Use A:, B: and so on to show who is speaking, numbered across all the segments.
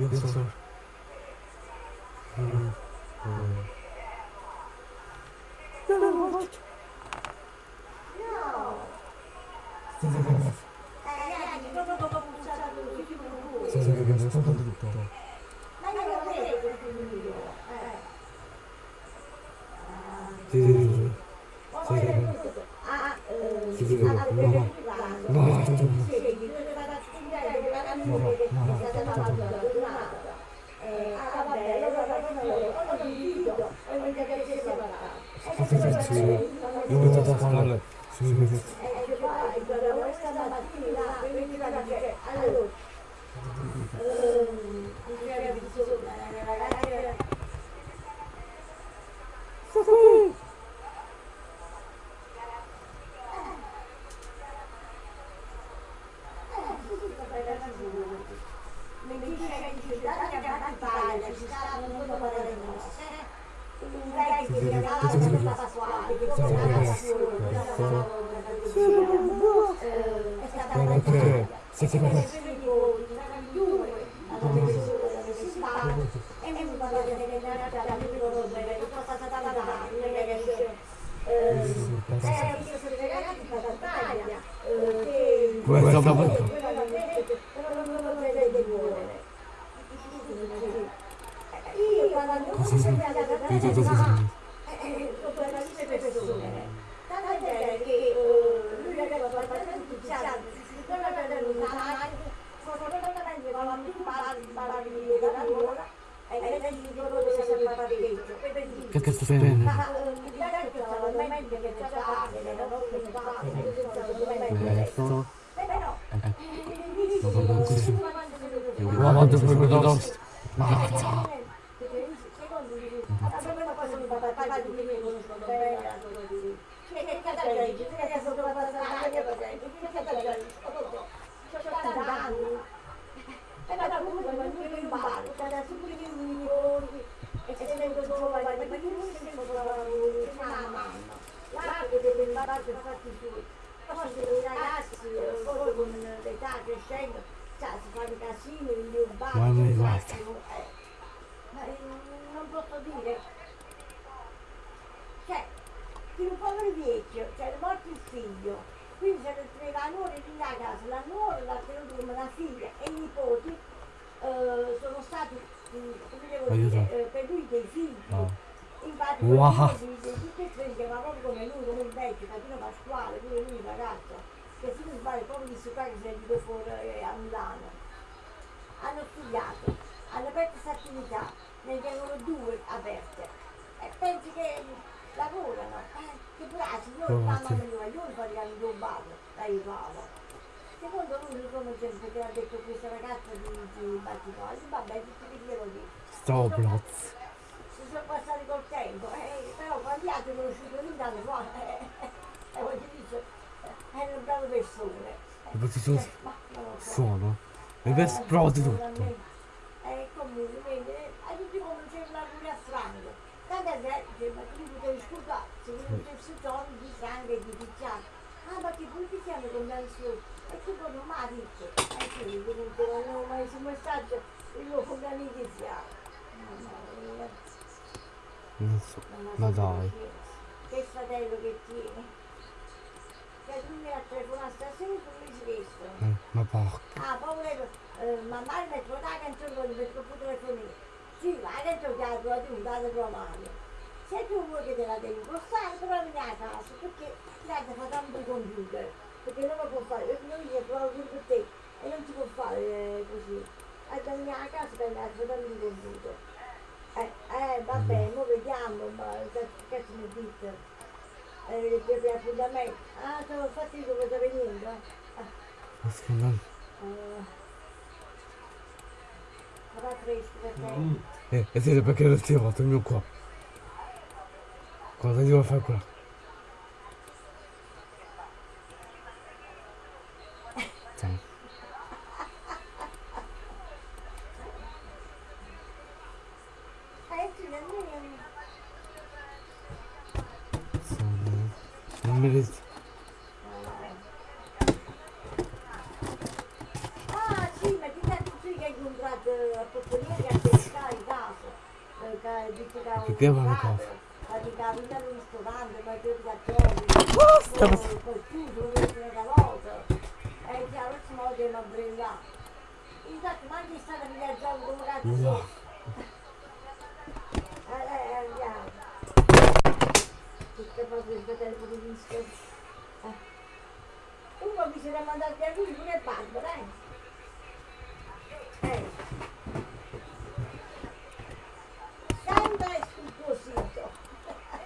A: Yoksa... Senza
B: la nuora, la figlia e i nipoti eh, sono stati, mm, come devo dire, eh, per lui dei figli.
A: No.
B: Infatti,
A: Wow.
B: tutti e tre si chiamava proprio come lui, come il vecchio, Catino Pasquale, pure lui, ragazzo, che se non sbaglio proprio di qua che si è venuto fuori eh, a Milano. Hanno studiato, hanno aperto questa attività, ne tengono due aperte. E pensi che lavorano, eh, che bravi, io mamma mia, io mi farei rubato, aiutavo. Secondo lui, come sempre che ha detto questa ragazza di, di Battipoli, vabbè, tutti che glielo dico
A: Stoblotz.
B: si sono passati col tempo, eh, però quando gli altri conosciuto lì dalle qua, eh, eh, voglio dire, eh, erano brave persone.
A: E poi ci sono-
B: Eh, ma lo.
A: Sono. E per esplode tutto.
B: Eh, comunque, vedi, eh, a tutti come c'era pure a frango. Tanta gente, ma tu potevi scusare, se non c'è tono di sangue e di picchiare. Ah, ma che poi picchiamo con il suo. E mi ha detto. Eh sì, comunque non avevo mai su messaggio, la notizia. Mamma mia.
A: Non so. Ma dai.
B: che- Che fratello che tieni. Cioè tu mi ha telefonato stasera e tu mi.
A: Eh, ma porca.
B: Ah, poi eh, mamma mi ha detto la canzone per il telefonino. Sì, la canzone che ha trovato un dato tua mano. Se tu vuoi che te la devi postare, però vieni a casa, perché ti ha fatto tanto il computer. Perché non lo può fare, perché noi gli trovato pure per te e non si può fare eh, così. E vieni a casa e vieni a fare il computer. Eh, eh, vabbè, mo vediamo, ma che cazzo mi dite? Eh, per appuntamento. Ah, sono fatti dove sta venendo? Ah,
A: Ma scusa.
B: eh, sarà fresco per te.
A: Eh, e siete perché non ti ho fatto il mio qua? Cosa devo fare qua?
B: Tem. Número de...
A: Che te va
B: a
A: casa?
B: Praticamente non sto dando, ma che da te... Basta! Già lo smoke non brilla. Infatti, ma anche stata mi viaggiando cazzo.
A: No.
B: Eh, eh, andiamo. Tutte cose il fratello di disco. Eh. Uno era mandato a lui, pure Barbara, eh. Eh. Sempre sul tuo sito.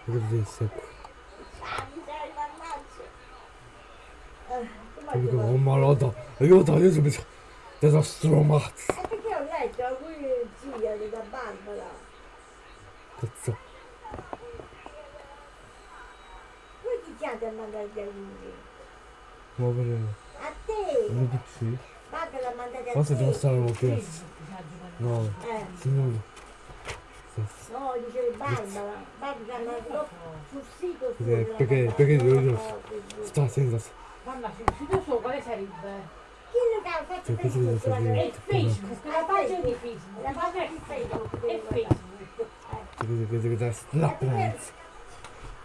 A: Cosa disse?
B: Ah, mi sei mannaggia. Eh, come
A: Io
B: ti
A: dico,
B: va?
A: oh malata, io da io subito. Te da stromazzo.
B: Eh, perché ho letto a lui zia di da Barbara.
A: Cazzo.
B: Come ti chiami a mandare via lui?
A: Muovere.
B: A te!
A: Non PC.
B: Barbara l'ha mandata a
A: Forse
B: te.
A: devo stare un po'. No.
B: Eh.
A: Signore.
B: No, dicevi Barbara. Barbara mandato sul sito.
A: Perché- perché- perché
B: Facebook.
A: Sta senza.
C: Mamma, sul sito suo quale sarebbe?
B: Fatto
A: Sì, questo
B: Facebook? La-
C: È Facebook, la pagina di
B: La
C: Facebook.
B: pagina di Facebook.
C: È. Facebook.
B: Eh.
A: Che che che da slaplands.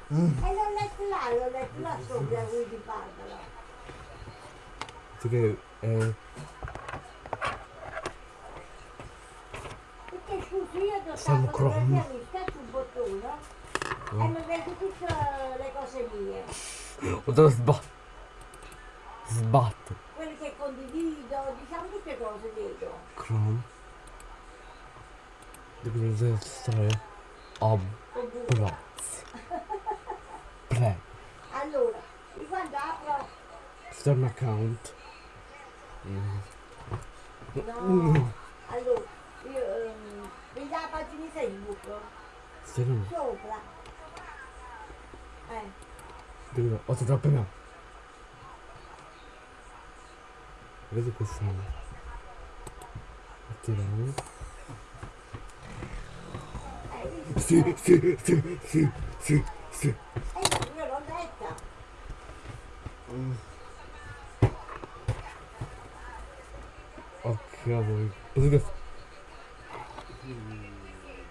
B: E l'ho letto là, l'ho letto là sopra lui di Barbara.
A: Che eh
B: Perché scusi, io ti ho
A: Siamo
B: fatto
A: crom.
B: fotografia, mi scaccio un bottone e mi vedo tutte le cose mie.
A: ho dato sbatto. Sbatto.
B: Quelle che condivido, diciamo tutte cose dietro.
A: Chrome. Di cosa deve stare? Ob.
B: Ovunque.
A: Plaz. Pre.
B: Allora, di quando apro,
A: Start un account. Mm.
B: no, allora, io, ehm, vedi la pagina Facebook,
A: Start un.
B: sopra. Eh,
A: Devo. Ho dato appena. Vedi questo. Attiviamo.
B: hai visto?
A: Sì, sì, sì, sì, sì,
B: io l'ho letta.
A: Oh cavolo. Che...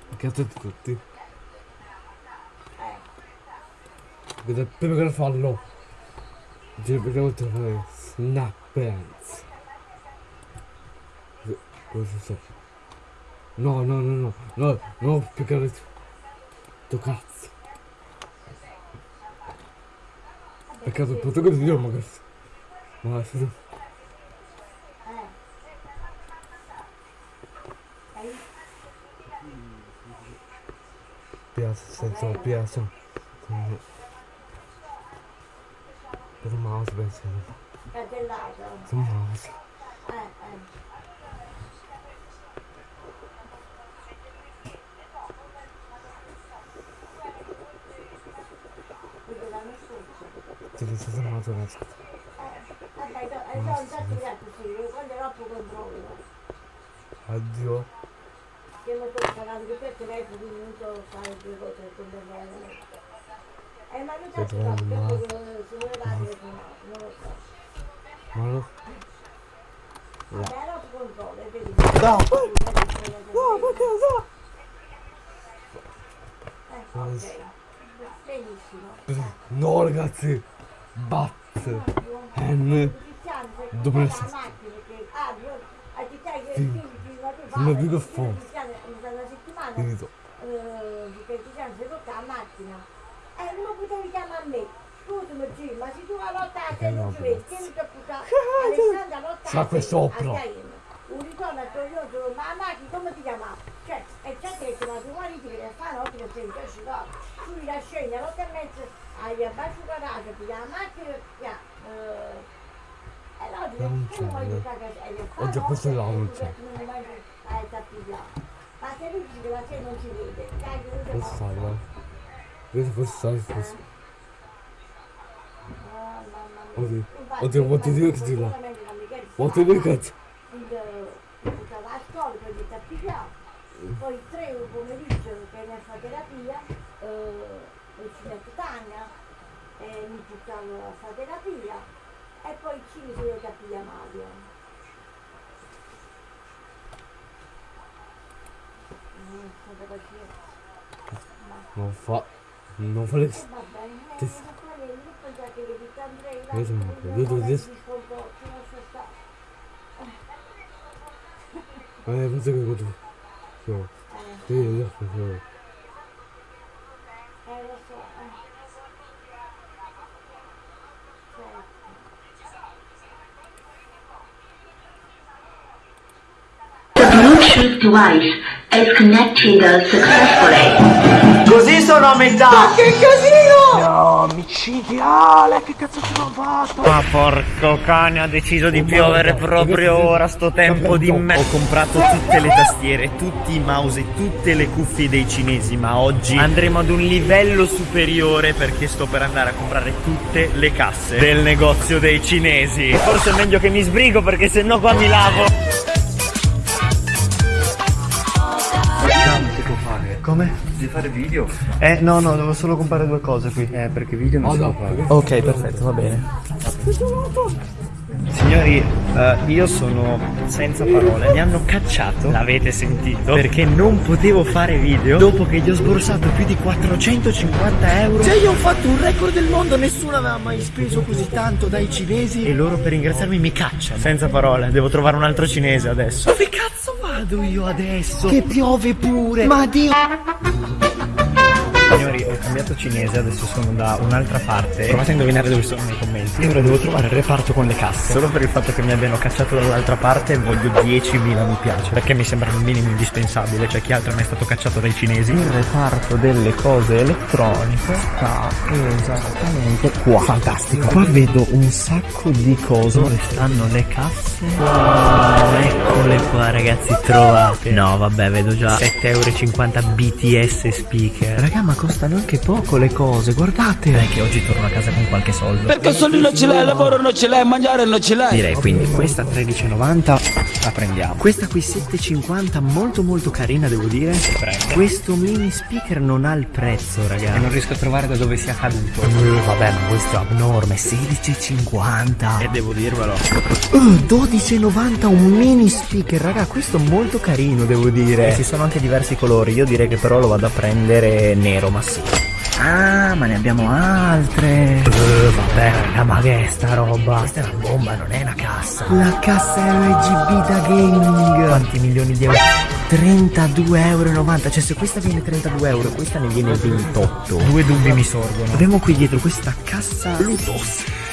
A: Che cazzo di tutti? Vedo prima che farlo. Già vediamo trovare Snap Pants. Cosa so? No, no, no, no, no, no, più che altro. Tu cazzo. Peccato il protagonista di Roma, cazzo. Ma è stato...
B: eh. Hai
A: Piazza, senza piazza. Per un mouse, penso.
B: cartellato.
A: Per un mouse.
B: Eh, eh. Quindi l'anno
A: dice sempre una ragazza.
B: Eh, vabbè, eh, no, intanto gli altri sì, quando ero a controllo.
A: Addio.
B: Che mi sono pagato che per telefono, quindi non so fare due cose con le mani. Eh, ma non
A: Sei
B: so
A: trovando
B: se
A: male.
B: se voleva telefonare, non lo so.
A: Ma no.
B: Vabbè, ero a controllo, vedi.
A: No,
B: No,
A: perché so?
B: Eh, ok. Benissimo.
A: No ragazzi. Bat. N. Dopo
B: la che a città che
A: Sì.
B: ma tu
A: Non dico
B: che si tocca la macchina e non potevi chiamare a me scusami ma se tu la notte a te non
A: no,
B: ci vedi che mi tocca Alessandra
A: Sa
B: a
A: che
B: te,
A: sopra.
B: a Caino. un ritorno a Torino ma la macchina come ti chiamava cioè e c'è detto ma tu marito che fa notte che sei già scivolata tu la scendi alle otto e ti no,
A: Non
B: tu
A: c'è,
B: vuoi
A: no.
B: giocare che fa
A: Oggi
B: notte
A: questo è
B: e
A: l'auto,
B: tu
A: c'è.
B: non vai a tappigliare ma se lui dice che la sera non si vede dai che non si
A: Questo
B: fa
A: sai, va. Questo forse sai, forse.
B: Ah, mamma mia.
A: Oddio.
B: Infatti,
A: Oddio, vuol dire
B: infatti,
A: che ti va.
B: sicuramente non mi chiede
A: Vuol
B: se
A: dire
B: va
A: che...
B: il portava a scuola poi di tappigliare poi tre un pomeriggio che ne fa terapia eh, ci metto Tania e mi portavo a fare terapia e poi ci mi sono tappigliare Mario Mm, state così.
A: Non fa. Non fa le.
B: Va bene, eh,
A: Che-
B: ma quale io pensavo che devi andare là,
A: Adesso mi
B: non
A: apro, vedo
B: vorrei
A: adesso.
B: di sconforto, non so sta-
A: Eh, penso che vedo. So.
B: eh,
A: Sì, io so.
B: eh, lo so, eh. Certo.
D: The Bluetooth device is connected successfully.
E: Sono a metà! Ma che casino!
F: No, micidiale, che cazzo ci hanno fatto?
E: Ma porco cane, ha deciso di piovere proprio ora, sto tempo di me. Ho comprato tutte le tastiere, tutti i mouse e tutte le cuffie dei cinesi, ma oggi andremo ad un livello superiore perché sto per andare a comprare tutte le casse del negozio dei cinesi. Forse è meglio che mi sbrigo perché sennò qua mi lavo. Come?
F: Devi fare video?
E: Eh no no, devo solo comprare due cose qui.
F: Eh, perché video non si può fare.
E: Ok, perfetto, va bene. Signori, eh, io sono senza parole. Mi hanno cacciato, l'avete sentito, perché non potevo fare video dopo che gli ho sborsato più di 450 euro. Cioè, io ho fatto un record del mondo, nessuno aveva mai speso così tanto dai cinesi. E loro per ringraziarmi mi cacciano. Senza parole, devo trovare un altro cinese adesso. Dove cazzo vado io adesso? Che piove pure. Ma Dio. Ho cambiato cinese, adesso sono da un'altra parte. Provate a indovinare dove sono nei commenti. E ora devo trovare il reparto con le casse. Solo per il fatto che mi abbiano cacciato dall'altra parte voglio 10.000 mi piace. Perché mi sembra il minimo indispensabile. Cioè chi altro è mai stato cacciato dai cinesi. Il reparto delle cose elettroniche sta esattamente qua. Fantastico. Qua vedo un sacco di cose. Dove stanno le casse? Wow, eccole qua ragazzi, trovate. No, vabbè, vedo già 7,50 euro BTS speaker. Raga, ma costano anche poco le cose, guardate. Dai che oggi torno a casa con qualche soldo.
G: Perché soldi non ce l'hai, lavoro non ce l'hai, mangiare non ce l'hai.
E: Direi quindi questa 13,90 la prendiamo. Questa qui 7,50 molto molto carina devo dire. Questo mini speaker non ha il prezzo, raga. E non riesco a trovare da dove sia caduto. vabbè, ma questo è abnorme, 16,50. E devo dirvelo. Uh, 12,90 un mini speaker, raga, questo è molto carino devo dire. E ci sono anche diversi colori, io direi che però lo vado a prendere nero, ma sì. Ah, ma ne abbiamo altre. Uh, vabbè, raga, ma che è sta roba? Questa è una bomba, non è una cassa. La cassa RGB da gaming. Quanti milioni di euro? 32,90 euro. Cioè, se questa viene 32 euro, questa ne viene 28. Due dubbi mi sorgono. Abbiamo qui dietro questa cassa Bluetooth.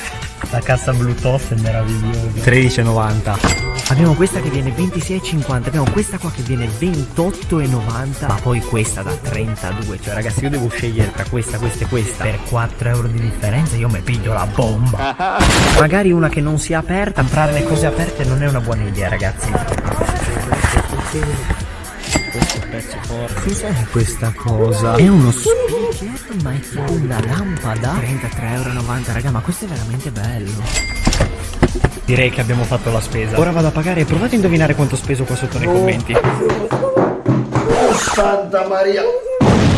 E: La cassa Bluetooth è meravigliosa. 13,90. Abbiamo questa che viene 26,50. Abbiamo questa qua che viene 28,90. Ma poi questa da 32. Cioè, ragazzi, io devo scegliere tra questa, questa e questa. Per 4 euro di differenza, io mi piglio la bomba. Magari una che non sia aperta. Comprare le cose aperte non è una buona idea, ragazzi. Pezzo forte. Cos'è questa cosa? È uno speaker, ma è tipo una lampada. 33,90 euro, raga, ma questo è veramente bello. Direi che abbiamo fatto la spesa. Ora vado a pagare e provate a indovinare quanto ho speso qua sotto nei commenti.
F: Santa Maria.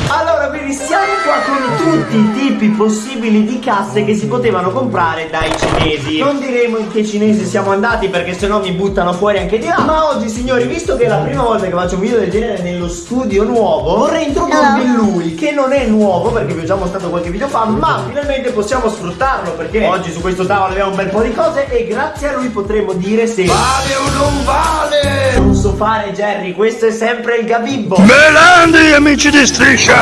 F: Allora, quindi siamo qua con tutti i tipi possibili di casse che si potevano comprare dai cinesi. Non diremo in che cinesi siamo andati perché sennò mi buttano fuori anche di là. Ma oggi, signori, visto che è la prima volta che faccio un video del genere nello studio nuovo, vorrei introdurvi lui, che non è nuovo perché vi ho già mostrato qualche video fa, ma finalmente possiamo sfruttarlo perché oggi su questo tavolo abbiamo un bel po' di cose e grazie a lui potremo dire se vale o non vale. Non so fare, Jerry, questo è sempre il gabibbo.
G: Grandi amici di striscia.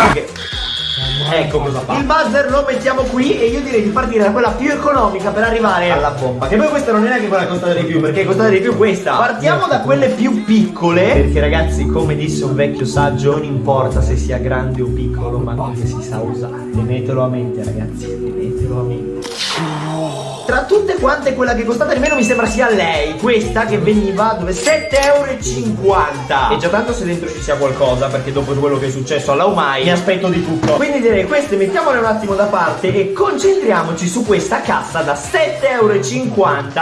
F: Ecco cosa fa. Il buzzer lo mettiamo qui e io direi di partire da quella più economica per arrivare alla bomba. Che poi questa non è neanche quella che costa di più, perché costa di più questa. Partiamo da quelle più piccole. Perché ragazzi, come disse un vecchio saggio, non importa se sia grande o piccolo, ma come si sa usare. Tenetelo a mente, ragazzi. Tenetelo a mente. Tra tutte quante quella che costata di meno mi sembra sia lei Questa che veniva dove 7,50 euro E già tanto se dentro ci sia qualcosa Perché dopo quello che è successo alla Umai Mi aspetto di tutto. Quindi direi queste mettiamole un attimo da parte E concentriamoci su questa cassa da 7,50 euro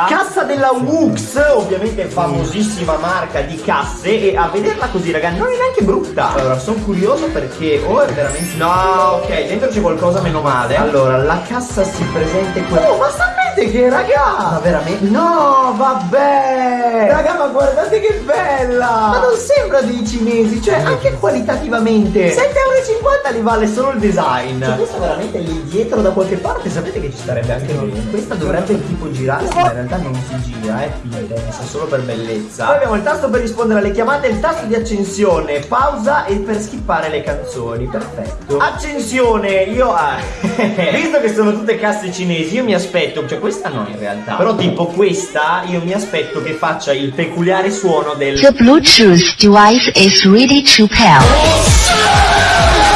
F: Cassa della Wux Ovviamente famosissima marca di casse E a vederla così raga non è neanche brutta. Allora sono curioso perché Oh è veramente No ok dentro c'è qualcosa meno male. Allora la cassa si presenta qui Oh ma sta guardate che raga! Ma veramente? No, vabbè! Raga, ma guardate che bella! Ma non sembra dei cinesi, cioè anche qualitativamente. 7,50 euro li vale solo il design. Cioè, questa veramente lì dietro da qualche parte, sapete che ci starebbe anche bene. Questa dovrebbe tipo girarsi, ma in realtà non si gira, è finta, è messa solo per bellezza. Poi abbiamo il tasto per rispondere alle chiamate, il tasto di accensione, pausa e per skippare le canzoni. Perfetto. Accensione, io ah, visto che sono tutte casse cinesi, io mi aspetto, cioè questa no in realtà. Però tipo questa, io mi aspetto che faccia il peculiare suono del
D: The Bluetooth device is ready to pair.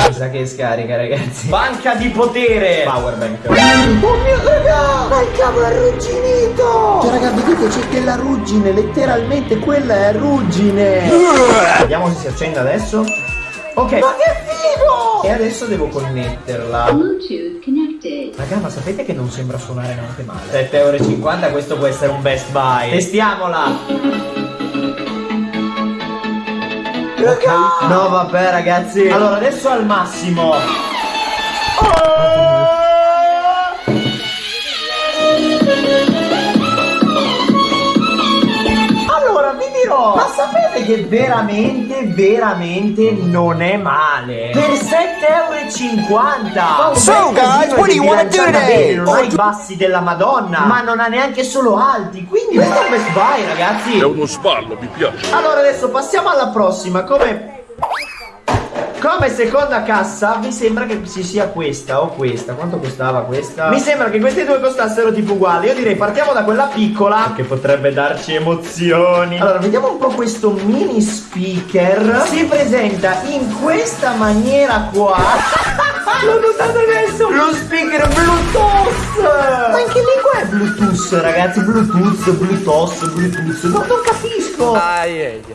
F: Mi sa che scarica, ragazzi. Banca di potere. Powerbank. Oh mio raga! Ma il cavo è arrugginito! Cioè, raga, vedete c'è della ruggine, letteralmente quella è ruggine. Vediamo se si accende adesso. Ok. Ma che figo! E adesso devo connetterla.
D: Bluetooth connected.
F: Raga, ma sapete che non sembra suonare neanche male? 7,50 euro, questo può essere un best buy. Testiamola! Raga! No, vabbè, ragazzi. Allora, adesso al massimo. Oh! Ma sapete che veramente, veramente non è male? Per 7,50 euro!
H: So, guys, what do you wanna do today?
F: Non ha i bassi della Madonna, ma non ha neanche solo alti, quindi questo è un best buy, ragazzi!
I: È uno sballo, mi piace.
F: Allora adesso passiamo alla prossima Come come seconda cassa mi sembra che ci sia questa o questa? Quanto costava questa? Mi sembra che queste due costassero tipo uguali. Io direi partiamo da quella piccola. Che potrebbe darci emozioni. Allora vediamo un po' questo mini speaker. Si presenta in questa maniera qua L'ho notato adesso. Lo speaker Bluetooth. Ma in che lingua è Bluetooth ragazzi? Bluetooth, Bluetooth, Bluetooth. No, non capisco.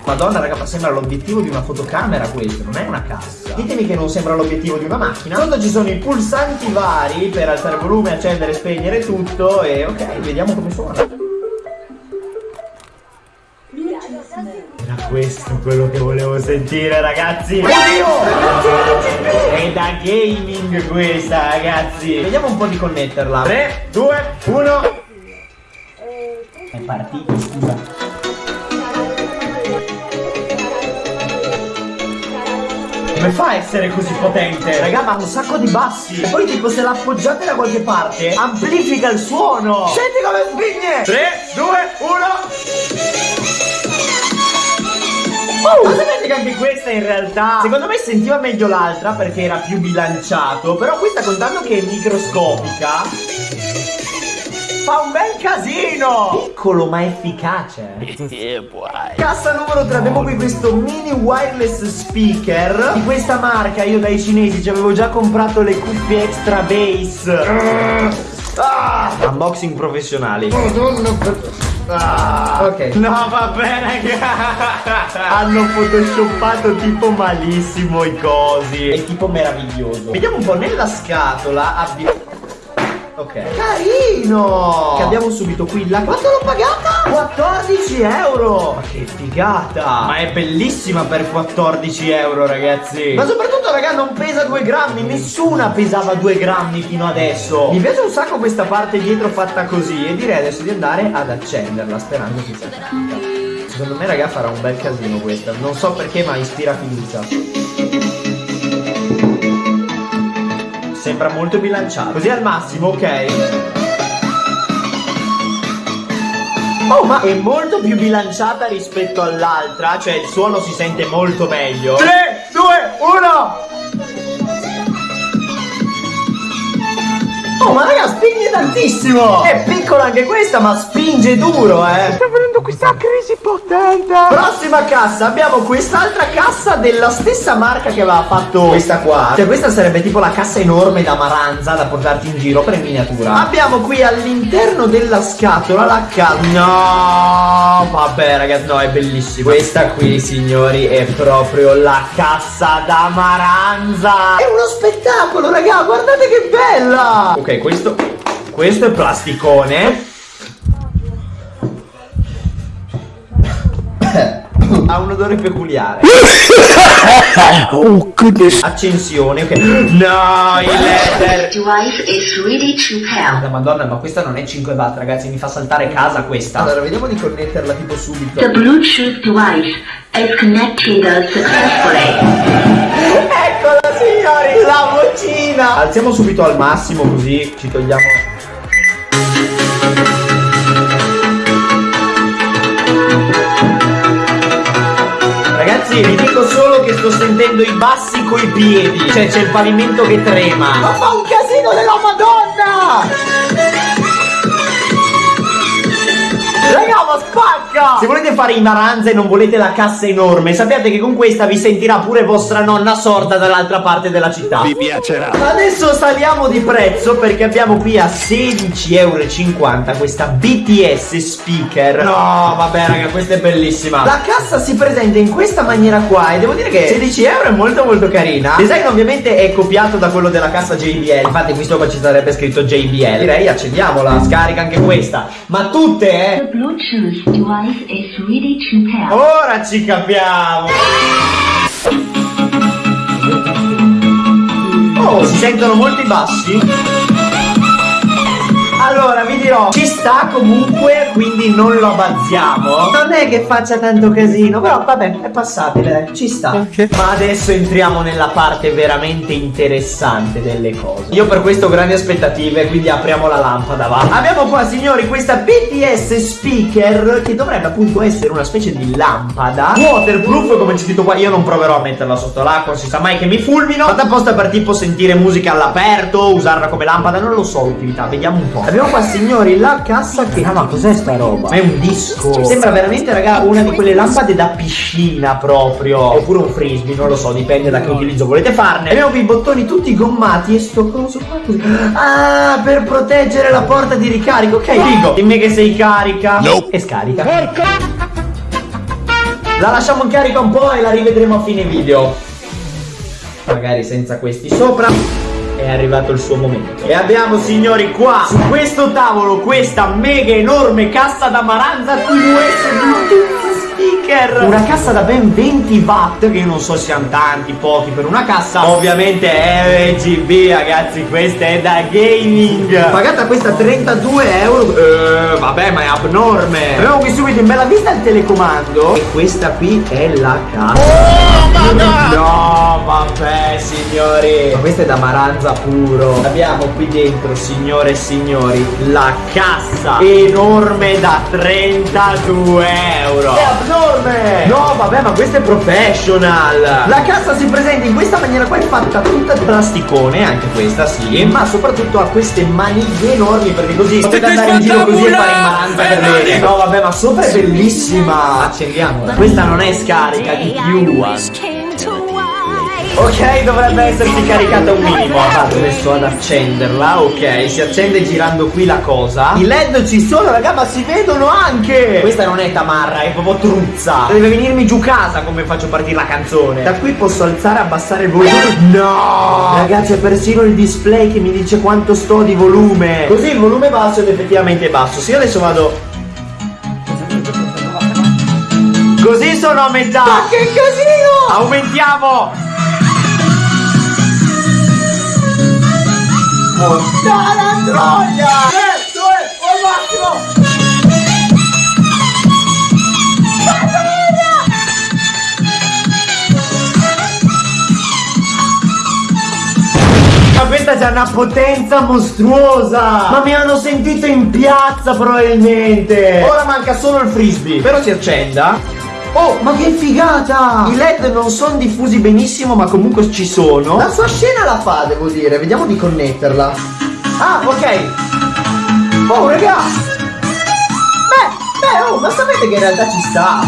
F: Madonna raga ma sembra l'obiettivo di una fotocamera questo Non è una cassa. Ditemi che non sembra l'obiettivo di una macchina. Sotto ci sono i pulsanti vari Per alzare il volume, accendere, spegnere tutto E ok, vediamo come suona Questo quello che volevo sentire ragazzi Oddio È da gaming questa ragazzi Vediamo un po' di connetterla 3, 2, 1 È partita scusa Come fa a essere così potente? Raga, ma ha un sacco di bassi. E poi tipo se l'appoggiate da qualche parte, amplifica il suono. Senti come spigne. 3, 2, 1. Ma sapete che anche questa in realtà? Secondo me sentiva meglio l'altra perché era più bilanciato Però questa contando che è microscopica Fa un bel casino! Piccolo ma efficace. Cassa numero 3 abbiamo qui questo mini wireless speaker Di questa marca. Io dai cinesi ci avevo già comprato le cuffie extra bass. Ah, Unboxing professionali Ah, ok. No vabbè raga Hanno photoshoppato tipo malissimo i cosi. È tipo meraviglioso. Vediamo un po' nella scatola abbiamo Ok. Carino! Che abbiamo subito qui la Quanto l'ho pagata? 14 euro! Ma che figata! Ma è bellissima per 14 euro ragazzi. Ma soprattutto raga non pesa 2 grammi. Nessuna pesava 2 grammi fino adesso. Mi piace un sacco questa parte dietro fatta così E direi adesso di andare ad accenderla Sperando che sia fatta Secondo me raga farà un bel casino questa. Non so perché ma ispira fiducia Sembra molto bilanciato. Così al massimo, ok. Oh ma è molto più bilanciata rispetto all'altra Cioè il suono si sente molto meglio. 3, 2, 1 Oh ma raga spinge tantissimo! È piccola anche questa ma spinge duro eh.
H: Sta venendo questa crisi potente!
F: Prossima cassa abbiamo quest'altra cassa della stessa marca che aveva fatto questa qua. Cioè questa sarebbe tipo la cassa enorme da maranza da portarti in giro per in miniatura. Abbiamo qui all'interno della scatola la cassa No vabbè ragazzi no è bellissimo Questa qui signori è proprio la cassa da maranza. È uno spettacolo raga guardate che bella! Ok questo questo è plasticone Ha un odore peculiare.
H: Oh, goodness.
F: Accensione, ok. No, il letter.
D: device is ready to pair.
F: Madonna, ma questa non è 5 watt, ragazzi, mi fa saltare casa questa. Allora, vediamo di connetterla tipo subito.
D: The Bluetooth device is connected successfully.
F: Vocina Alziamo subito al massimo così ci togliamo. Ragazzi vi dico solo che sto sentendo i bassi coi piedi. Cioè c'è il pavimento che trema. Ma fa un casino della Se volete fare i maranza e non volete la cassa enorme Sappiate che con questa vi sentirà pure vostra nonna sorda dall'altra parte della città.
H: Vi piacerà.
F: Adesso saliamo di prezzo perché abbiamo qui a 16,50€ questa BTS speaker. No vabbè raga questa è bellissima. La cassa si presenta in questa maniera qua e devo dire che 16 euro è molto molto carina. Il design ovviamente è copiato da quello della cassa JBL Infatti qui sopra ci sarebbe scritto JBL Direi accendiamola, scarica anche questa. Ma tutte eh.
D: The Bluetooth is ready to pair.
F: Ora ci capiamo Oh, si sentono molti bassi? Allora, vi dirò, ci sta comunque, quindi non lo abbazziamo. Non è che faccia tanto casino, però vabbè, è passabile, ci sta. Ma adesso entriamo nella parte veramente interessante delle cose. Io per questo ho grandi aspettative, quindi apriamo la lampada, va. Abbiamo qua, signori, questa BTS speaker che dovrebbe appunto essere una specie di lampada waterproof, come c'è scritto qua. Io non proverò a metterla sotto l'acqua, si sa mai che mi fulmino. Fatta apposta per tipo sentire musica all'aperto, usarla come lampada, non lo so l'utilità, vediamo un po'. Abbiamo qua, signori, la cassa che... Ah, ma cos'è sta roba? Ma è un disco. Sembra veramente, raga, una di quelle lampade da piscina proprio. Oppure un frisbee, non lo so, dipende da che utilizzo volete farne. Abbiamo qui i bottoni tutti gommati e sto coso qua così. Ah, per proteggere la porta di ricarico. Ok, figo. Dimmi che sei carica. E scarica. La lasciamo in carica un po' e la rivedremo a fine video. Magari senza questi sopra. È arrivato il suo momento. E abbiamo, signori, qua su questo tavolo questa mega enorme cassa da maranza TVS Bluetooth speaker. Una cassa da ben 20 watt, che io non so se siano tanti, pochi per una cassa. Ovviamente è RGB, ragazzi, questa è da gaming. Pagata questa 32 euro. Eh, vabbè, ma è abnorme. Abbiamo qui subito in bella vista il telecomando. E questa qui è la cassa. No, vabbè, signori. Ma questa è da maranza puro. Abbiamo qui dentro, signore e signori, la cassa enorme da 32 euro. È abnorme. No, vabbè, ma questa è professional. La cassa si presenta in questa maniera qua, è fatta tutta di plasticone, anche questa, sì. Ma soprattutto ha queste maniglie enormi, perché così potete andare in giro così e fare in maranza per bene. No, vabbè, ma sopra è bellissima. Accendiamola. Questa non è scarica di più. Ok, dovrebbe essersi caricata un minimo. Vado adesso ad accenderla. Ok, si accende girando qui la cosa. I LED ci sono, raga, ma si vedono anche. Questa non è tamarra, è proprio truzza. Deve venirmi giù casa come faccio partire la canzone. Da qui posso alzare e abbassare il volume. No! Ragazzi, è persino il display che mi dice quanto sto di volume. Così il volume basso ed effettivamente basso. Se io adesso vado. Così sono a metà. Ma che casino! Aumentiamo! Puttana troia! Questo è al massimo! Ma questa c'ha una potenza mostruosa! Ma mi hanno sentito in piazza probabilmente! Ora manca solo il frisbee, però si accenda. Oh, ma che figata! I LED non sono diffusi benissimo, ma comunque ci sono. La sua scena la fa, devo dire. Vediamo di connetterla. Ah, ok. Oh, raga! Beh, beh, oh, ma sapete che in realtà ci sta?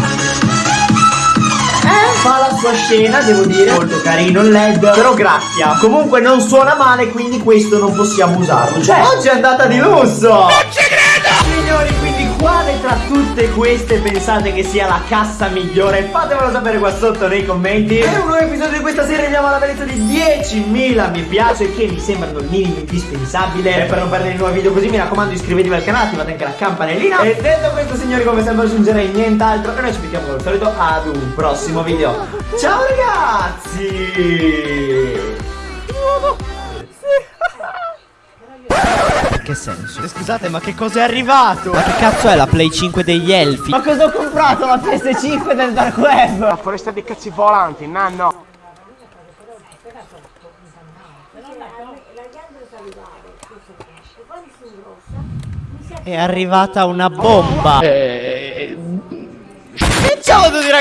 F: Eh, fa la sua scena, devo dire. Molto carino il LED. Però graffia. Comunque non suona male, quindi questo non possiamo usarlo. Cioè, oggi è andata di lusso! Non ci credo! Signori, quale tra tutte queste pensate che sia la cassa migliore? Fatemelo sapere qua sotto nei commenti. E un nuovo episodio di questa serie andiamo alla bellezza di 10.000 mi piace Che mi sembrano il minimo indispensabile. E per non perdere i nuovi video così mi raccomando iscrivetevi al canale Attivate anche la campanellina. E detto questo signori come sempre aggiungerei nient'altro. E noi ci vediamo come al solito ad un prossimo video. Ciao ragazzi
J: Che senso? Scusate, ma che cosa è arrivato? Ma che cazzo è la Play 5 degli elfi?
F: Ma cosa ho comprato? La PS5 del dark web
H: La foresta dei cazzi volanti, nanno.
B: e
J: È arrivata una bomba. E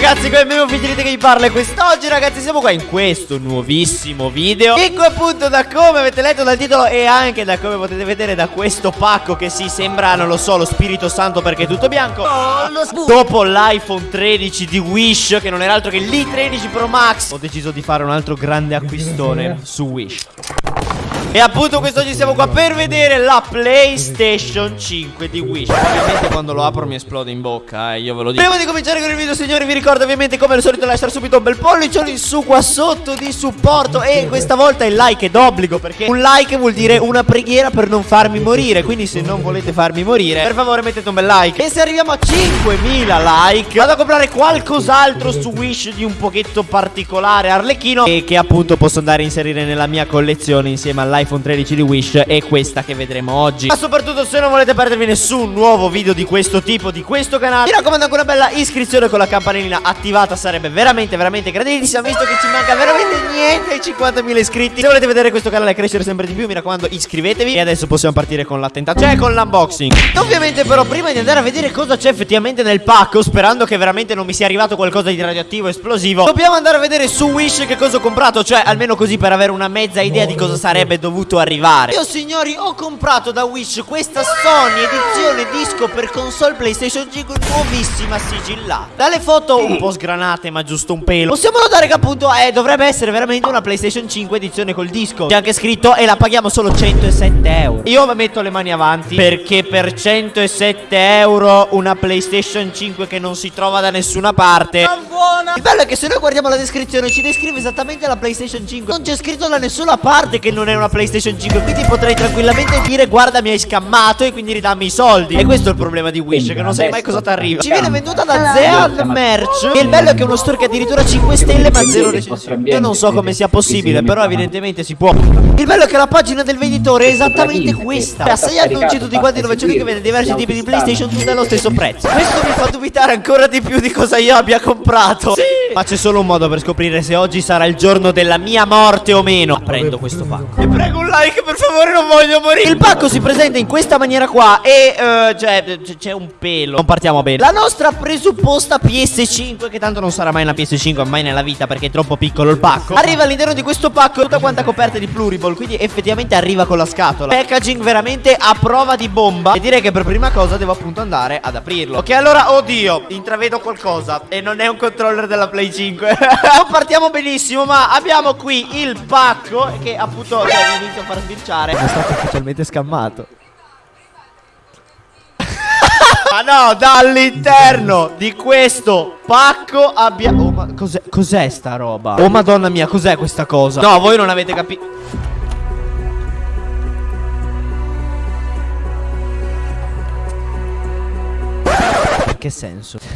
J: ragazzi, come abbiamo finito che vi parla e quest'oggi ragazzi. Siamo qua in questo nuovissimo video. Qui appunto da come avete letto dal titolo e anche da come potete vedere da questo pacco che si sembra, non lo so, lo Spirito Santo perché è tutto bianco. Dopo l'iPhone 13 di Wish che non era altro che l'i13 Pro Max Ho deciso di fare un altro grande acquistone su Wish e appunto quest'oggi siamo qua per vedere la PlayStation 5 di Wish Ovviamente quando lo apro mi esplode in bocca, eh, io ve lo dico. Prima di cominciare con il video signori vi ricordo ovviamente come al solito lasciare subito un bel pollice in su qua sotto di supporto. E questa volta il like è d'obbligo perché un like vuol dire una preghiera per non farmi morire. Quindi se non volete farmi morire per favore mettete un bel like. E se arriviamo a 5000 like vado a comprare qualcos'altro su Wish di un pochetto particolare arlecchino E che appunto posso andare a inserire nella mia collezione insieme all'iPhone 13 di Wish E questa che vedremo oggi. Ma soprattutto se non volete perdervi nessun nuovo video di questo tipo di questo canale Mi raccomando anche una bella iscrizione con la campanellina attivata Sarebbe veramente veramente graditissima Visto che ci manca veramente niente ai 50.000 iscritti. Se volete vedere questo canale crescere sempre di più Mi raccomando iscrivetevi. E adesso possiamo partire con l'attentato Cioè con l'unboxing. Ovviamente però prima di andare a vedere cosa c'è effettivamente nel pacco Sperando che veramente non mi sia arrivato qualcosa di radioattivo esplosivo Dobbiamo andare a vedere su Wish che cosa ho comprato Cioè almeno così per avere una mezza idea di cosa sarebbe dovuto arrivare. Io signori ho comprato da Wish questa Sony edizione disco per console PlayStation 5 nuovissima sigillata. Dalle foto un po' sgranate ma giusto un pelo. Possiamo notare che appunto eh, dovrebbe essere veramente una PlayStation 5 edizione col disco. C'è anche scritto e la paghiamo solo 107 euro Io metto le mani avanti perché per 107 euro una PlayStation 5 che non si trova da nessuna parte. Il bello è che se noi guardiamo la descrizione ci descrive esattamente la PlayStation 5 Non c'è scritto da nessuna parte che non è una PlayStation 5 Quindi potrei tranquillamente dire guarda mi hai scammato e quindi ridammi i soldi E questo è il problema di Wish che non sai mai cosa ti arriva Ci viene venduta da Zeal Merch E il bello è che è uno store che addirittura 5 stelle ma 0 recensioni Io non so come sia possibile però evidentemente si può Il bello è che la pagina del venditore è esattamente questa Ha sei annunci tutti quanti dove c'è lui che vende diversi tipi di PlayStation tutte allo stesso prezzo Questo mi fa dubitare ancora di più di cosa io abbia comprato Sì Ma c'è solo un modo per scoprire se oggi sarà il giorno della mia morte o meno Prendo questo pacco E prego un like per favore non voglio morire. Il pacco si presenta in questa maniera qua E eh, cioè c'è un pelo. Non partiamo bene. La nostra presupposta PS5 Che tanto non sarà mai una PS5 mai nella vita Perché è troppo piccolo il pacco. Arriva all'interno di questo pacco Tutta quanta coperta di pluriball Quindi effettivamente arriva con la scatola. Packaging veramente a prova di bomba. E direi che per prima cosa devo appunto andare ad aprirlo. Ok allora oddio Intravedo qualcosa. E non è un controller della Play 5 Non partiamo benissimo Ma abbiamo qui il pacco Che appunto cioè, inizio a far sbirciare È stato ufficialmente scammato Ma no, dall'interno di questo pacco abbiamo... Oh, ma cos'è, cos'è sta roba? Oh madonna mia, cos'è questa cosa? No, voi non avete capito... Che senso?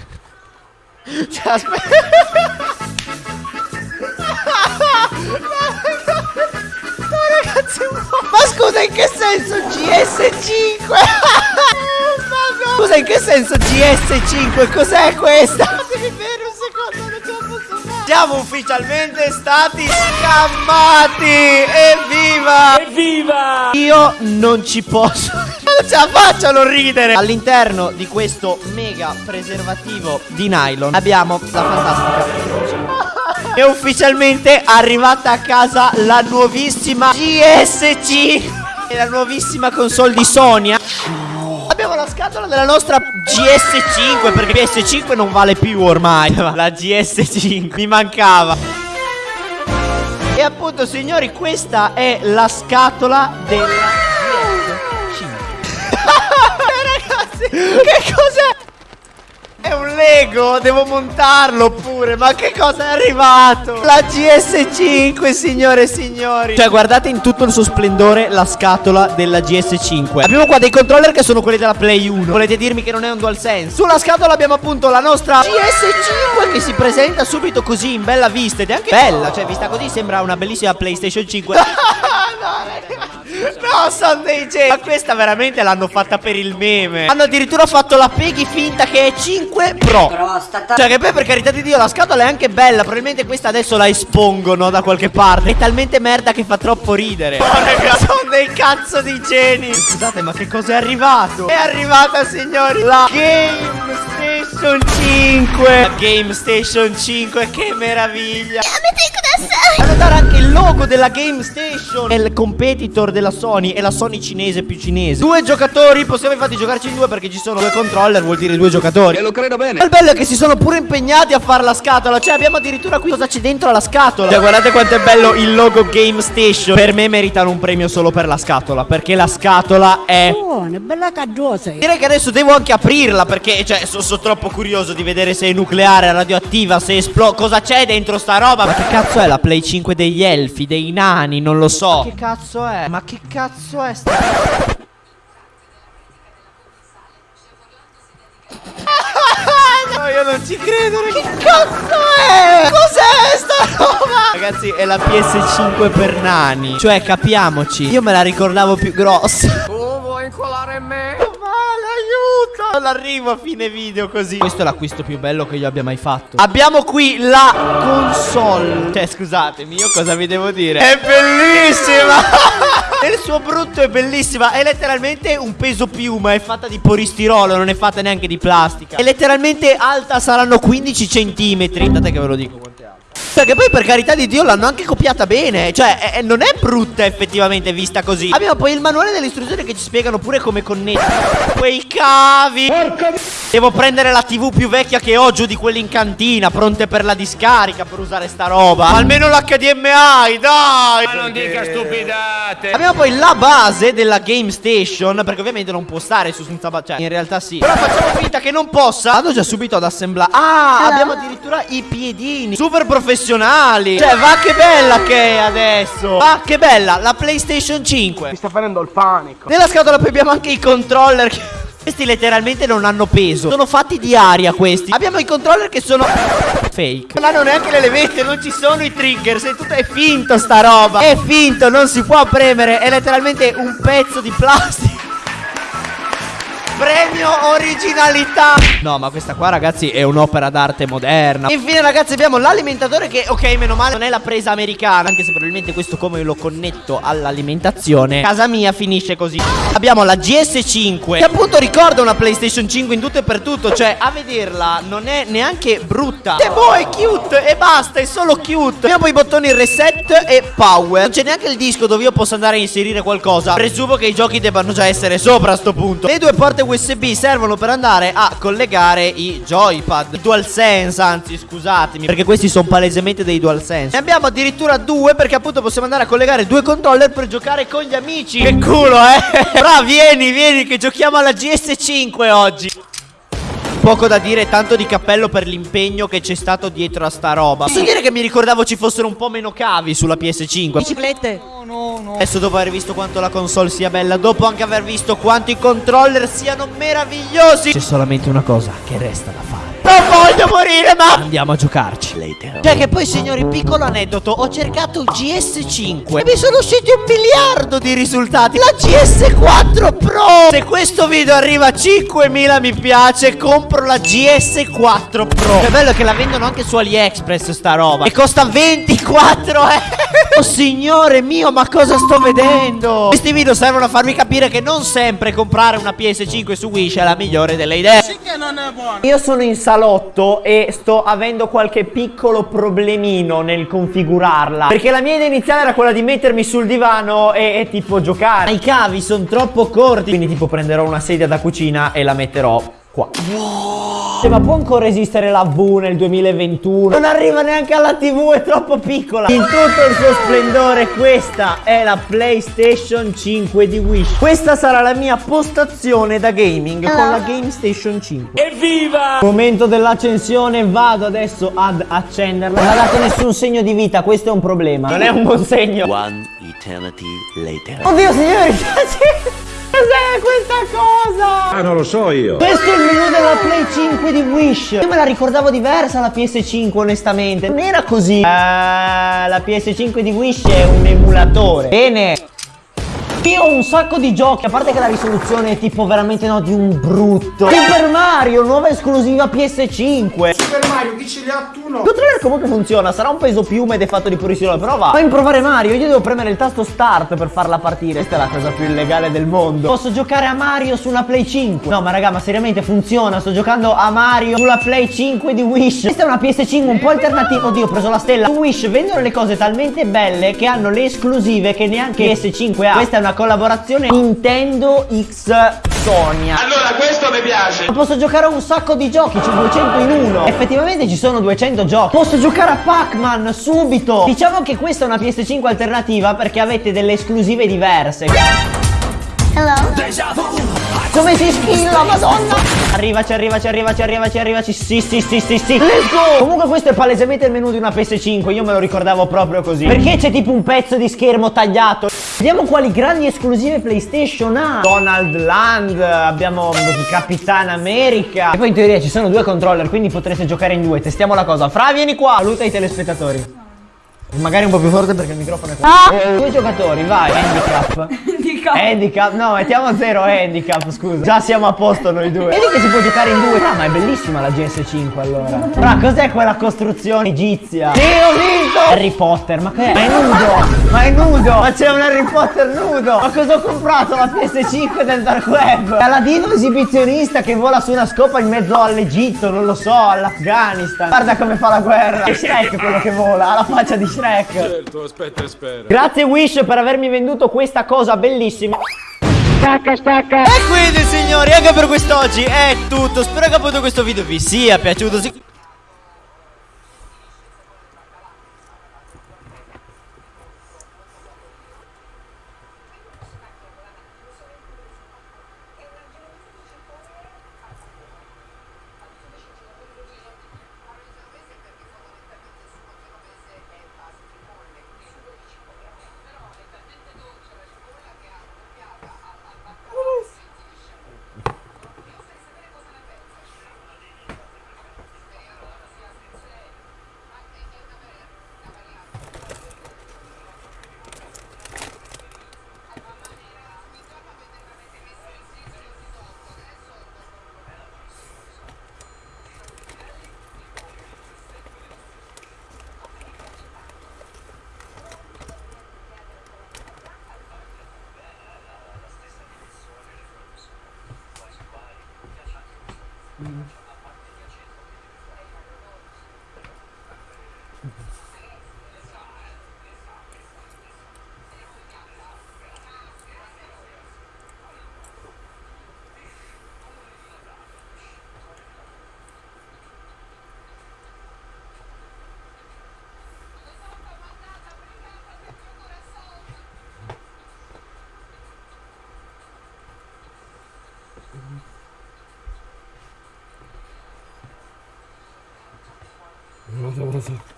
J: Cioè, aspetta... Ma scusa, in che senso GS5? Scusa, in che senso GS5? Cos'è questa? Devi bere un secondo, non ce la posso fare. Siamo ufficialmente stati scammati! Evviva! Evviva! Io non ci posso. Non ce la faccio a non ridere! All'interno di questo mega preservativo di nylon abbiamo la fantastica. È ufficialmente arrivata a casa la nuovissima GSC E la nuovissima console di Sonia. Abbiamo la scatola della nostra GS5 Perché PS5 non vale più ormai. La GS5 mi mancava. E appunto signori questa è la scatola della GS5 Ragazzi che cos'è? È un Lego, devo montarlo pure. Ma che cosa è arrivato? La GS5, signore e signori. Cioè, guardate in tutto il suo splendore la scatola della GS5. Abbiamo qua dei controller che sono quelli della Play 1. Volete dirmi che non è un DualSense? Sulla scatola abbiamo appunto la nostra GS5 che si presenta subito così in bella vista. Ed è anche bella, cioè, vista così sembra una bellissima PlayStation 5. No, sono dei geni. Ma questa veramente l'hanno fatta per il meme. Hanno addirittura fatto la Peggy finta che è 5 Pro.
K: Prostata.
J: Cioè che poi per carità di Dio la scatola è anche bella. Probabilmente questa adesso la espongono da qualche parte. È talmente merda che fa troppo ridere. Oh raga sono dei cazzo di geni. Scusate ma che cosa è arrivato? È arrivata signori la Game Station 5 La Game Station 5 che meraviglia. Fanno dare anche il logo della Game Station. È il competitor della Sony È la Sony cinese più cinese Due giocatori Possiamo infatti giocarci in due perché ci sono due controller Vuol dire due giocatori E lo credo bene Il bello è che si sono pure impegnati a fare la scatola Cioè abbiamo addirittura qui cosa c'è dentro alla scatola Cioè guardate quanto è bello il logo Game Station Per me meritano un premio solo per la scatola Perché la scatola è
K: Buona, bella caggiosa.
J: Direi che adesso devo anche aprirla perché cioè sono troppo curioso di vedere se è nucleare, radioattiva, se esplode, cosa c'è dentro sta roba. Ma che cazzo è la Play 5 degli elfi, dei nani, non lo so. Ma che cazzo è? Ma che cazzo è sta No, io non ci credo, raga. Che cazzo è? Cos'è sta roba? Ragazzi, è la PS5 per nani. Cioè, capiamoci. Io me la ricordavo più grossa.
H: Tu vuoi incolare me?
J: Aiuto! Non arrivo a fine video così. Questo è l'acquisto più bello che io abbia mai fatto. Abbiamo qui la console. Cioè, scusatemi, io cosa vi devo dire? È bellissima! Nel suo brutto è bellissima. È letteralmente un peso piuma. È fatta di polistirolo, non è fatta neanche di plastica. È letteralmente alta, saranno 15 centimetri. Date che ve lo dico quanto è alta. Perché poi per carità di Dio l'hanno anche copiata bene. Cioè è- non è brutta effettivamente vista così. Abbiamo poi il manuale delle istruzioni che ci spiegano pure come connettere Quei cavi. Devo prendere la tv più vecchia che ho giù di quelle in cantina Pronte per la discarica per usare sta roba. Almeno l'HDMI dai!
H: Ma non dica stupidate.
J: Abbiamo poi la base della Game Station Perché ovviamente non può stare su senza Cioè in realtà sì. Però facciamo finta che non possa. Vado già subito ad assemblare. Ah abbiamo addirittura i piedini. Super professionali. Cioè va che bella che è adesso. Va che bella La PlayStation 5
H: Mi sta venendo il panico.
J: Nella scatola poi abbiamo anche i controller che- Questi letteralmente non hanno peso. Sono fatti di aria questi. Abbiamo i controller che sono Fake. Non hanno neanche le levette Non ci sono i trigger È tutto è finto sta roba. È finto Non si può premere È letteralmente un pezzo di plastica Premio originalità. No ma questa qua ragazzi è un'opera d'arte moderna. Infine ragazzi abbiamo l'alimentatore che ok meno male non è la presa americana Anche se probabilmente questo come lo connetto all'alimentazione Casa mia finisce così. Abbiamo la GS5 Che appunto ricorda una PlayStation 5 in tutto e per tutto Cioè a vederla non è neanche brutta. E boh è cute e basta è solo cute. Abbiamo i bottoni reset e power. Non c'è neanche il disco dove io posso andare a inserire qualcosa. Presumo che i giochi debbano già essere sopra a sto punto. Le due porte USB servono per andare a collegare i joypad. DualSense anzi scusatemi Perché questi sono palesemente dei DualSense. Ne abbiamo addirittura due perché appunto possiamo andare a collegare due controller per giocare con gli amici. Che culo eh! Bra vieni vieni che giochiamo alla GS5 oggi Poco da dire, tanto di cappello per l'impegno che c'è stato dietro a sta roba. Posso dire che mi ricordavo ci fossero un po' meno cavi sulla PS5.
K: Biciclette.
J: Adesso dopo aver visto quanto la console sia bella, dopo anche aver visto quanto i controller siano meravigliosi, c'è solamente una cosa che resta da fare. Non voglio morire, ma andiamo a giocarci. Cioè che poi, signori, piccolo aneddoto, ho cercato GS5 e mi sono usciti un miliardo di risultati. La GS4 Pro. Se questo video arriva a 5000 mi piace, compro la GS4 Pro. Che bello che la vendono anche su AliExpress sta roba. E costa 24 euro. Oh signore mio, ma cosa sto vedendo? Questi video servono a farvi capire che non sempre comprare una PS5 su Wish è la migliore delle idee. Io sono in salotto e sto avendo qualche piccolo problemino nel configurarla. Perché la mia idea iniziale era quella di mettermi sul divano e, e tipo giocare. Ma i cavi sono troppo corti. Quindi tipo prenderò una sedia da cucina e la metterò
L: qua. Ma può ancora esistere la V nel 2021? Non arriva neanche alla TV, è troppo piccola. In tutto il suo splendore, questa è la PlayStation 5 di Wish. Questa sarà la mia postazione da gaming con la Game Station 5. Evviva! Momento dell'accensione, vado adesso ad accenderla. Non ha dato nessun segno di vita, questo è un problema. Non è un buon segno.
I: One eternity later.
L: Oddio signori, cos'è questa cosa?
M: Ah, non lo so io.
L: Questo è il menu della Play 5 di Wish. Io me la ricordavo diversa la PS5, onestamente. Non era così. Eh, la PS5 di Wish è un emulatore. Bene. Io ho un sacco di giochi, a parte che la risoluzione è tipo veramente no di un brutto. Super Mario, nuova esclusiva PS5.
M: Super Mario, chi ce li ha tu no?
L: Il controller comunque funziona, sarà un peso piume ed è fatto di purissimo, però va. Puoi provare Mario, io devo premere il tasto start per farla partire. Questa è la cosa più illegale del mondo. Posso giocare a Mario su una Play 5? No, ma raga, ma seriamente funziona. Sto giocando a Mario sulla Play 5 di Wish. Questa è una PS5 un po' alternativa. Oddio, ho preso la stella. Su Wish vendono le cose talmente belle che hanno le esclusive che neanche PS5 ha. Questa è una collaborazione Nintendo X Sonia.
N: Allora, questo mi piace.
L: Ma Posso giocare a un sacco di giochi, c'è 200 in uno. Effettivamente ci sono 200 giochi. Posso giocare a Pac-Man subito. Diciamo che questa è una PS5 alternativa perché avete delle esclusive diverse. Come si schilla, madonna! Arrivaci, arrivaci, arrivaci, arrivaci, arrivaci. Sì, sì, sì, sì, sì. Let's go! Comunque questo è palesemente il menu di una PS5. Io me lo ricordavo proprio così. Perché c'è tipo un pezzo di schermo tagliato? Vediamo quali grandi esclusive PlayStation ha. Donald Land, abbiamo Capitan America. E poi in teoria ci sono due controller, quindi potreste giocare in due. Testiamo la cosa. Fra, vieni qua. Saluta i telespettatori. Magari un po' più forte perché il microfono è qua. Eh, Due giocatori, vai. Handicap. Handicap. No, mettiamo zero handicap, scusa. Già siamo a posto noi due. Vedi che si può giocare in due. Ah, ma è bellissima la GS5 allora. Fra, cos'è quella costruzione egizia? Sì, ho vinto! Harry Potter, ma che è? Ma è nudo! Ma è nudo! Ma c'è un Harry Potter nudo! Ma cosa ho comprato? La PS5 del Dark Web? Aladino esibizionista che vola su una scopa in mezzo all'Egitto, non lo so, all'Afghanistan. Guarda come fa la guerra. È Shrek quello che vola, ha la faccia di Shrek.
M: Certo, aspetta e spera.
L: Grazie Wish per avermi venduto questa cosa bellissima. Stacca, stacca. E quindi signori, anche per quest'oggi è tutto. Spero che appunto questo video vi sia piaciuto. Sì-
O: Vado, vado.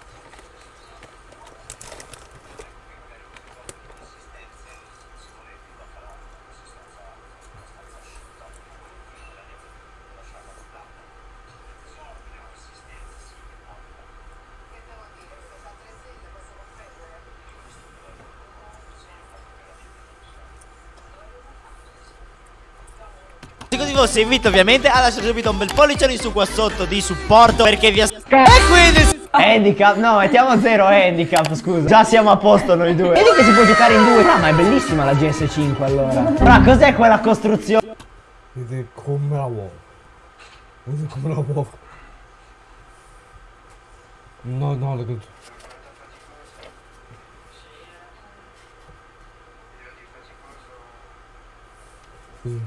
L: Se così fosse invito ovviamente a lasciare subito un bel pollice in su qua sotto di supporto perché vi aspetto E quindi Handicap, no mettiamo zero handicap scusa Già siamo a posto noi due Vedi che si può giocare in due Ah ma è bellissima la GS5 allora Fra cos'è quella costruzione?
O: Vedi come la uovo. Vedi come la uovo. No, no, le conto. Sì.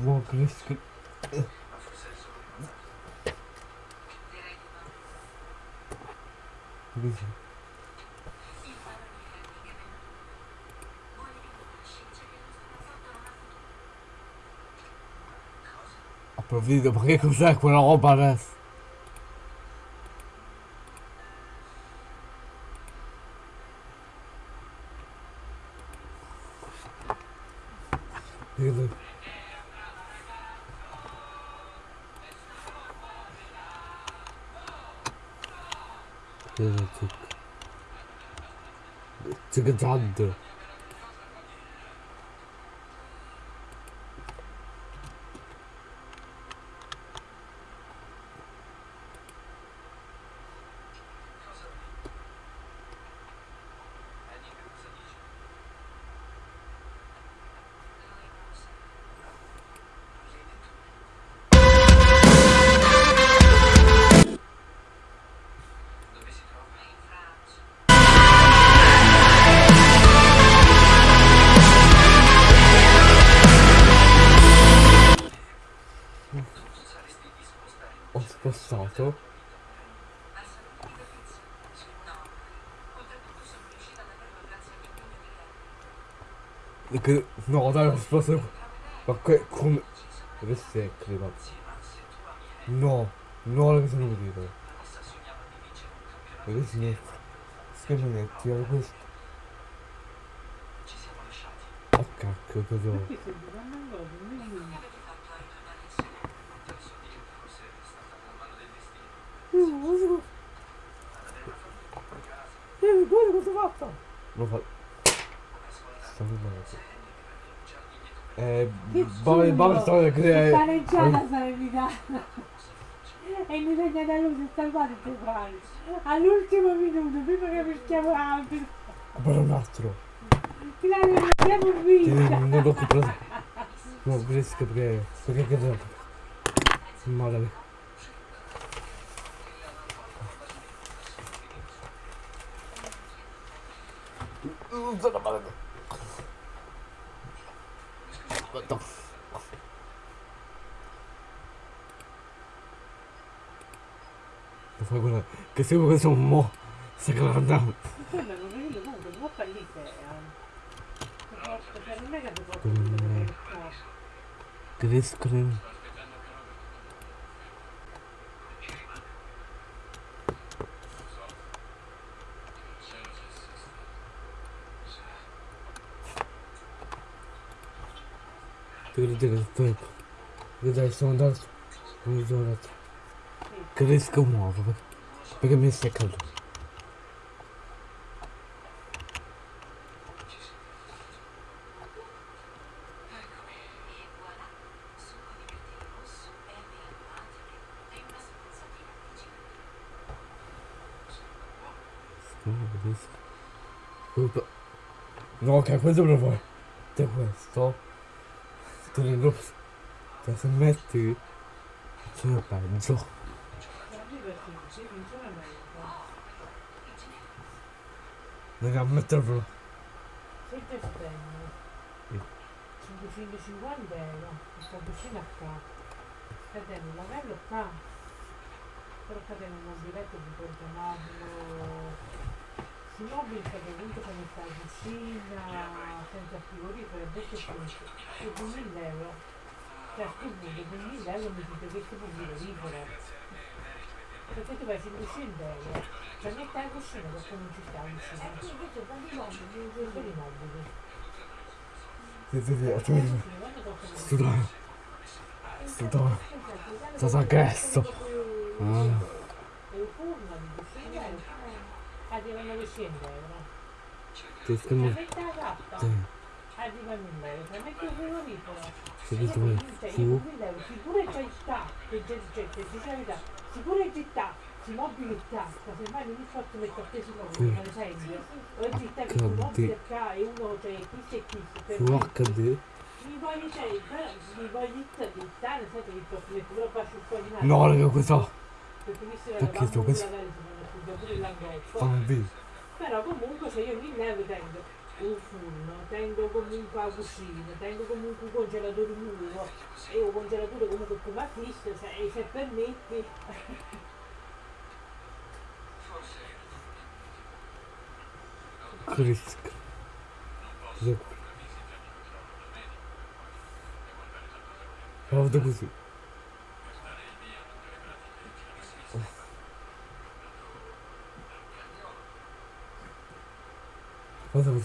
A: Buon cresco. Così. Approfitto, ma che cos'è quella roba adesso? Vedo. Vedo tık. No dai ho spostato. Ma che come. Questo è credo. No, no la cosa non vedo. Ma questo è. Schermetti, era questo. Oh cacchio, cosa?
B: Eh, guarda cosa ho fatto!
A: Lo fa. Sta filmando. Eh. Bava bava sta che
B: Pareggiata sarebbe E mi segna da lui si salvato il fai. All'ultimo minuto, prima che mettiamo altro.
A: Guarda un altro.
B: Claudio, non abbiamo
A: Che
B: vinto!
A: non l'ho comprato. No, riesco perché. Perché che devo. Male. Non sono male. Aspetta. Lo fai quella. Che se questo un mo. Sta guardando.
C: Quello non vedo comunque, non fallite. Cioè, non è che ti
A: Mm.
C: posso dire.
A: Crescono. Vedete che tempo. Vedete, sono andato. Non sono andato. Cresco nuovo. Perché, perché mi stai caldo. No, capisco. Colpa. No, ok, questo me lo fai. Te questo. Te ne lo. Te se metti. C'è peggio. Raga, metterlo.
C: Se te spendo
A: Sì.
C: 550 euro, questa cucina qua, scateno il lavello qua, però scateno un mobiletto di portamarlo, si mobili che comunque come sta la cucina, senza frigorifero, invece su 2000 euro, cioè a sto punto 2000 euro mi dite che tipo frigorifero, perché tu vai 500 euro, per mettere la cucina perché non ci sta la cucina,
B: Invece quando i mobili,
C: non sono i mobili.
A: Sì, sì, sì,
C: costano
A: Studare. Studare. Cosa chiesto? Ah.
C: E il forno di cucina arriva a 900 euro.
A: Ti
C: Se
A: schermo.
C: metti la cappa
A: Sì.
C: arriva a 1000 euro. Se metti il frigorifero
A: Sì,
C: io
A: questo
C: dico,
A: è
C: cioè, io
A: fu.
C: con 1000 euro sicuro è città che c'è c'è c'è dice la verità sicuro è città si mobili in tasca se mai non mi fatto mettere appesi con
A: Sì.
C: per esempio o è città che tu
A: HD. No, raga, questo.
C: Perché
A: sto questo-
C: pure l'angoscia
A: Fan B.
C: però comunque se io 1000 euro tengo un forno, tengo comunque la cucina, tengo comunque un congelatore nuovo e un congelatore comunque come acquisto, se, e se permetti,
A: Cristo. Cos'è? Così. Guarda così. Devo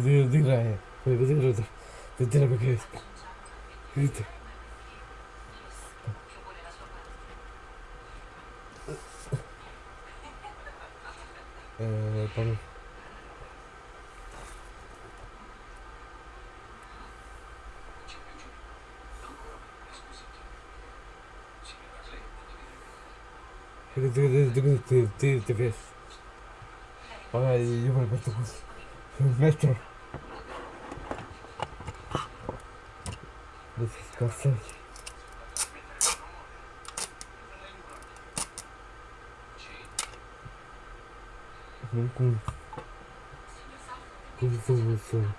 A: dire, devo dire, devo dire perché... Vedete? Eh, poi... Ti ves. Vabbè, io me lo metto così. Mi metto. Adesso scassa. Non con... Come sono sono?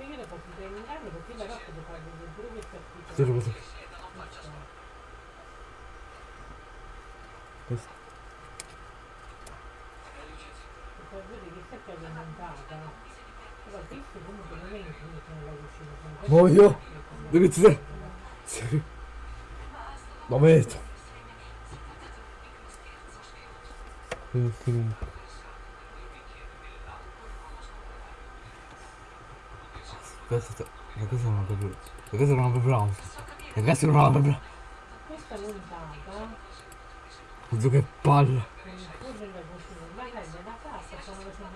C: io le posso terminare perché la notte devo fare delle brughe per
A: Zero così. Questo.
C: per vedere che secca è montata. Però questo comunque non è infinito nella cucina. sono queste
A: Voglio!
C: cose
A: Dove ti sei? Sì. Eh, sì. Aspetta, ma questa non è proprio... Ma questa non è proprio. Ma questa non è proprio...
C: Questa montata,
A: Oddio che
C: comprare.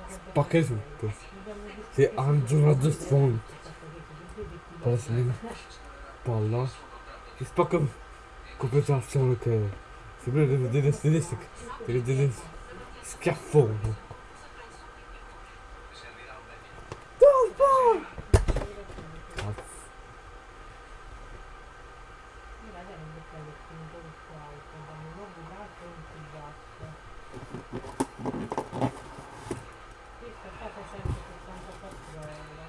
A: Spacca tutto.
C: Che
A: Adesso mi... Palla. Che spacca... Compensazione che... Sembra delle delle delle... Schiaffone. Cazzo.
C: Io la devo mettere il punto del suo alto, danno un nuovo alto e un più basso. Questa è stata 174 euro.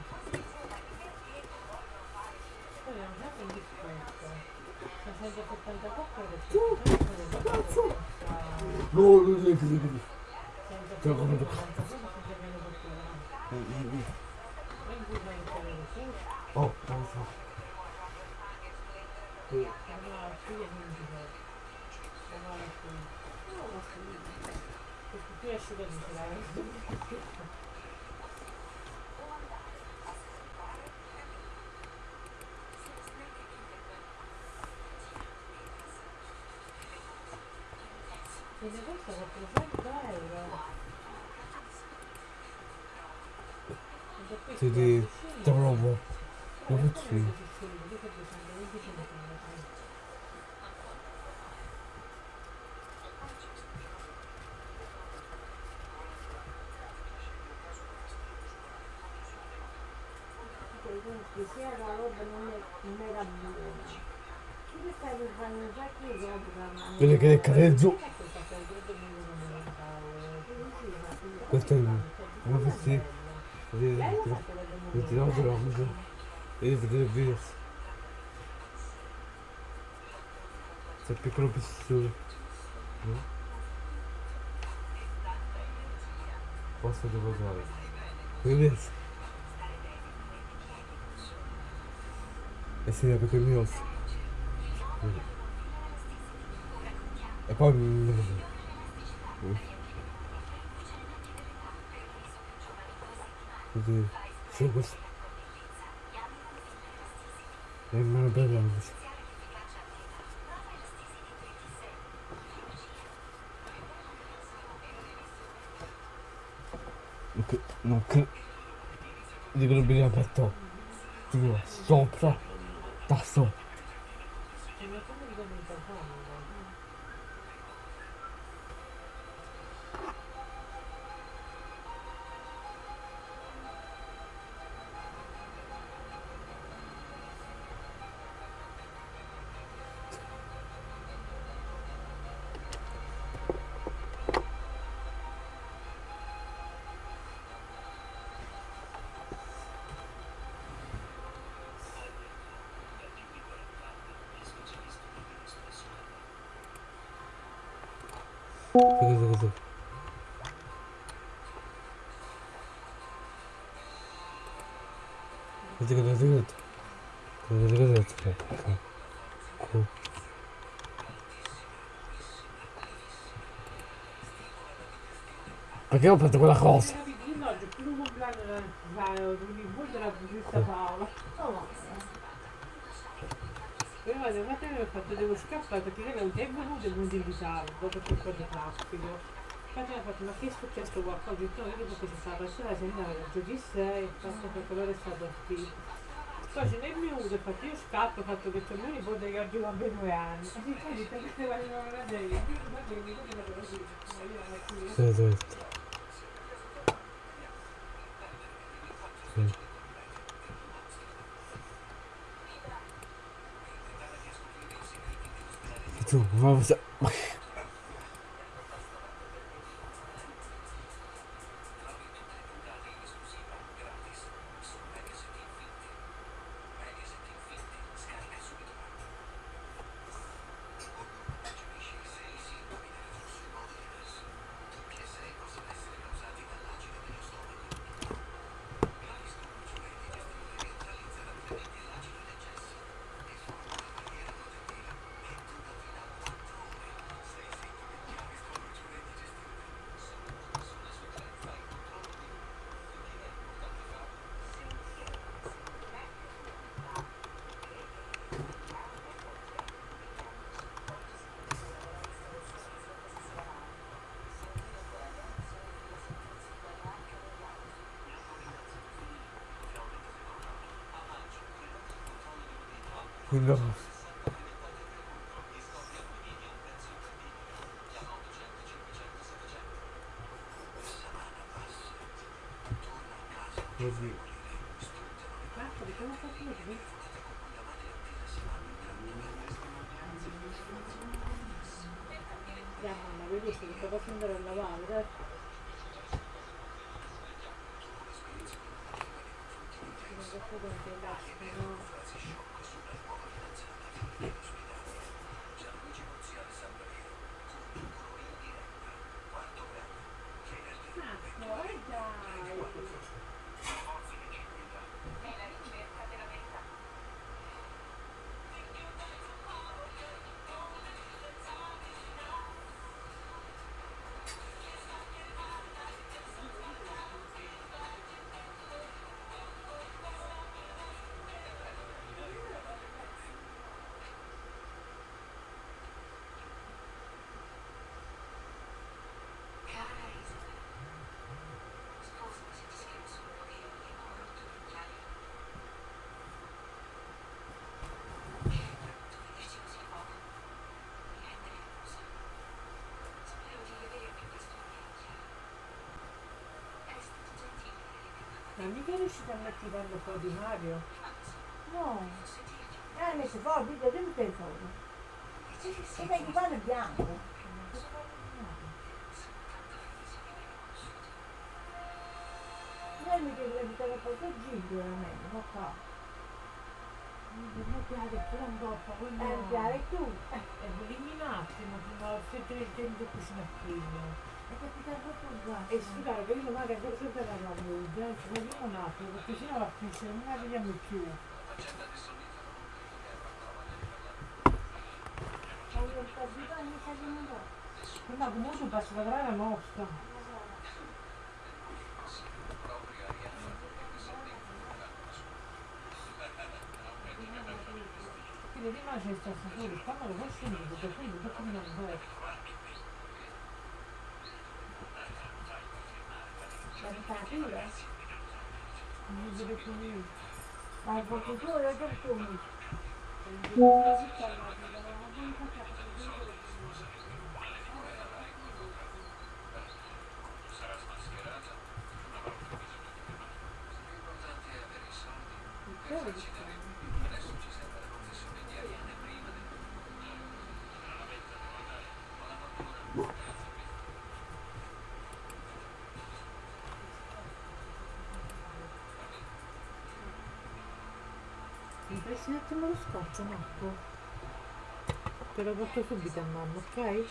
C: Poi abbiamo sempre un discorso. 674 euro più 174
A: No, no, no, no, no. Te lo compro. Oh, non so.
C: Più asciugato ce l'hai. E ne costa 400 euro. Ed è questo
A: Sì, di...
C: la
A: Te
C: cucina.
A: provo. Lo
C: Come
A: faccio
C: come
A: io.
C: si dice? Questo è 220 centimetri.
B: Che sia la roba non, è, non era buona. Che stai per fare un sacco di roba
A: Vedi che cade giù.
C: Ecco il caffè freddo monumentale.
A: Questo è il... Come si... Vedete,
C: Lei lo
A: ti-
C: sa che vede
A: ti tiro
C: monumentale?
A: la cosa. Vedete, vedete il video. C'è il piccolo pistone. No? Posso devo usare. Vedete? Eh sì, perché il E
C: ma come diventa comodo?
A: Scusa, scusa. Scusa, scusa, scusa. Scusa, scusa, scusa. Ecco. Perché ho fatto quella cosa?
C: Io no, c'è più un Io vado, guarda che ho fatto, devo scappare perché non è venuto non ti invitare, dopo che po' di traffico. Infatti mi ha fatto, ma che è successo qualcosa? Ho detto, no, io che si stava passando, se andava da giù di sé, e fatto che quello è stato partito. Poi ce n'è venuto, ho fatto io scappo, ho fatto che c'è mio nipote che oggi compie due anni. E poi detto che vedere, che mi dicono così, ma io non è qui.
A: Sì, sì. Sì. Tu, ma cosa... No. Così.
C: Come ma avevi visto che sto facendo a lavare, dai. Non so quanto è lascio, no? Ma mica riuscite a mettere un po' di Mario?
B: No, eh, messo fuori, dico, dimmi che fuori. E dai, guarda bianco. Lei mi deve evitare un po' di giro, veramente, ma qua.
C: Non piace pure un po', quello
B: Eh, mi piace tu.
C: è eliminatimo fino a 700 cucina prima.
B: È capitato tutto
C: E scusate, che io magari ancora sempre la lavoro, ci vogliamo un attimo, perché sennò la finisce, non la vediamo più. No, comunque passa la grana nostra. Quindi prima c'è stato solo, quando lo faccio io, perché quindi dopo mi non vedo.
B: La dittatura?
C: Non vedo più niente.
B: Ma il cultura è tutto.
C: Mi presti un attimo lo scotch, Marco? Te lo porto subito a mamma, ok?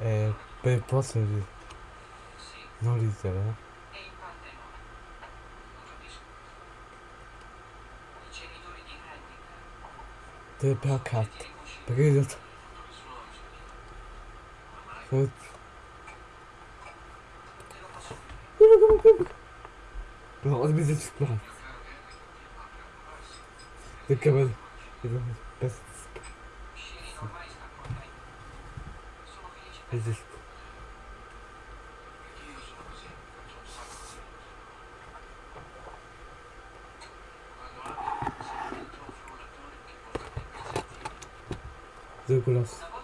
A: E per di... non ridere, eh. La carta. Perché realtà... Se- No, mi si spara. Perché vedi? resist. The glass.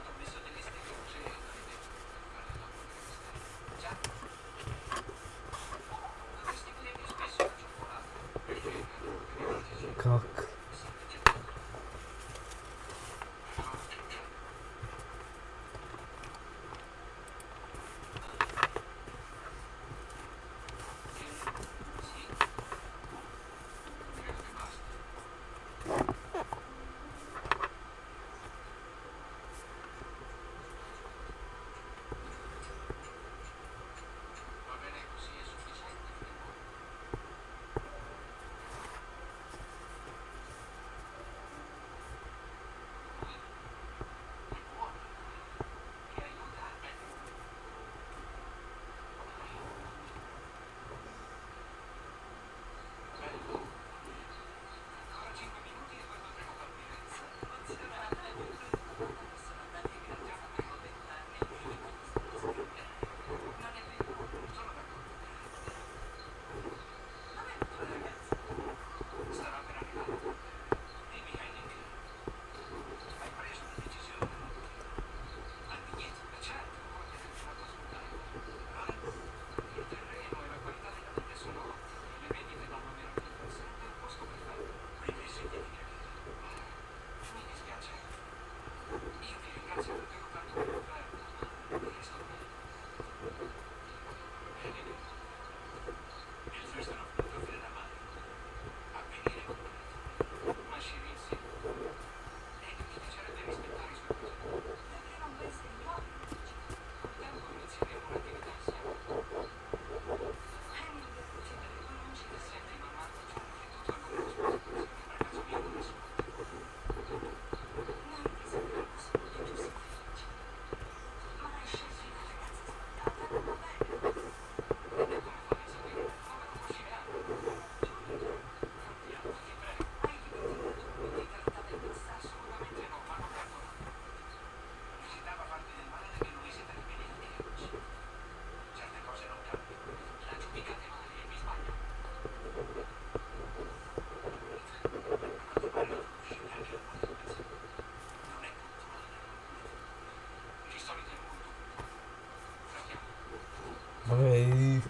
A: Vabbè,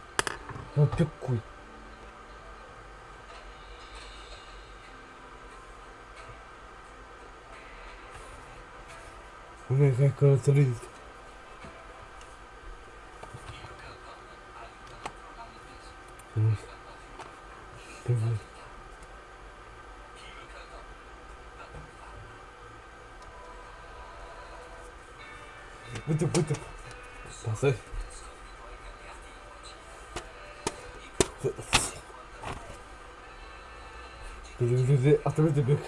A: non più qui. Non è che cosa solito. Muito, Birbirimizi atımızı büyük.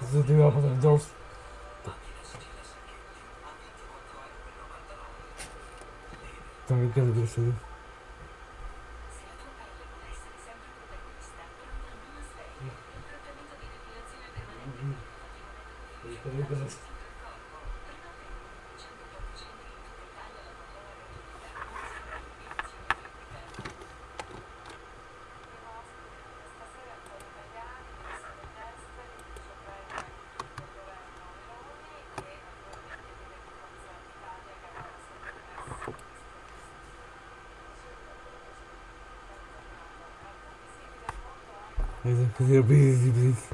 A: Bizi dünya. fazer bris e bris.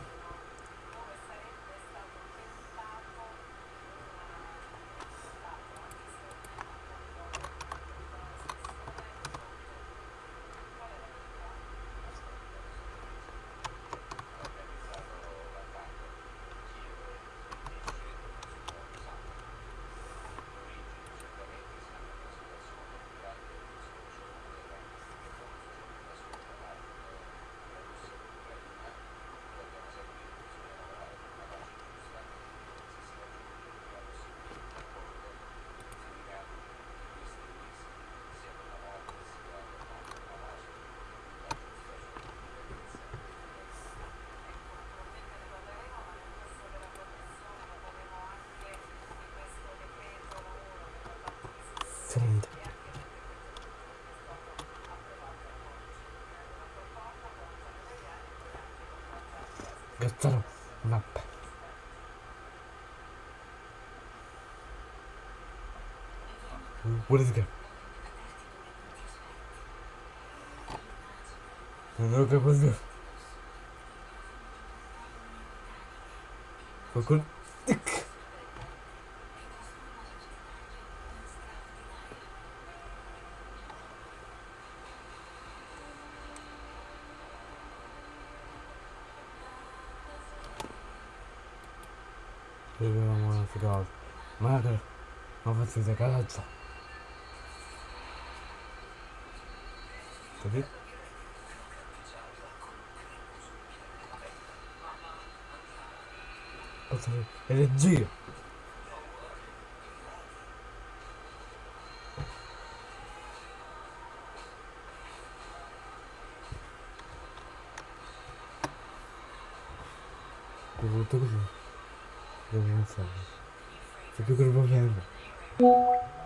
A: Così busy, busy. Cazzaro, mappa. What is it? Non ho capito. Qualcuno... Tic! Vediamo una cosa. Madre, ma faccio cazzo. Così? Cazzo, Energia! Tutto così. Devo pensare. C'è più che un problema.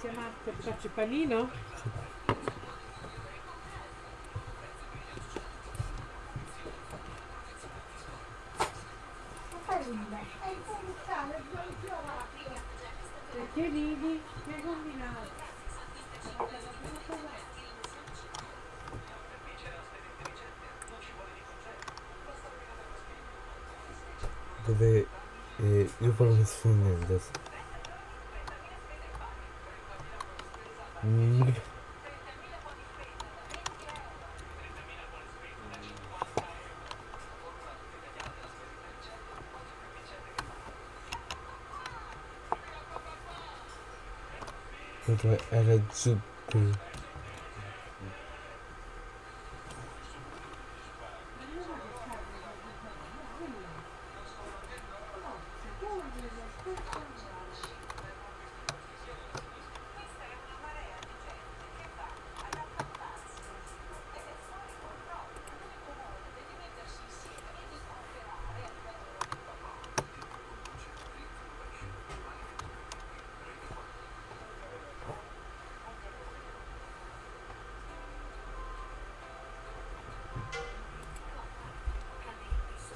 C: Grazie Marco, faccio panino? Perché ridi? Che hai combinato?
A: Dove eh, io parlo sfondo adesso. Dove era giù qui.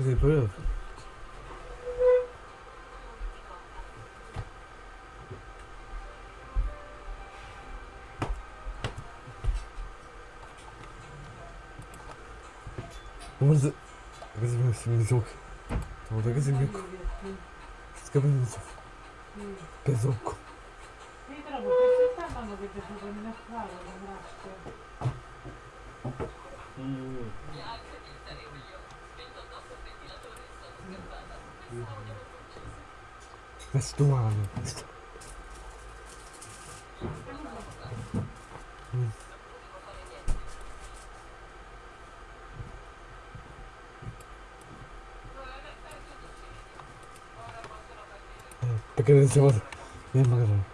A: Ты понял? Можно возьмем семизок. Вот так земляку. С кабинетов. Казовку. Mm-hmm. Oko.
C: Mi trovo che questa hanno che ti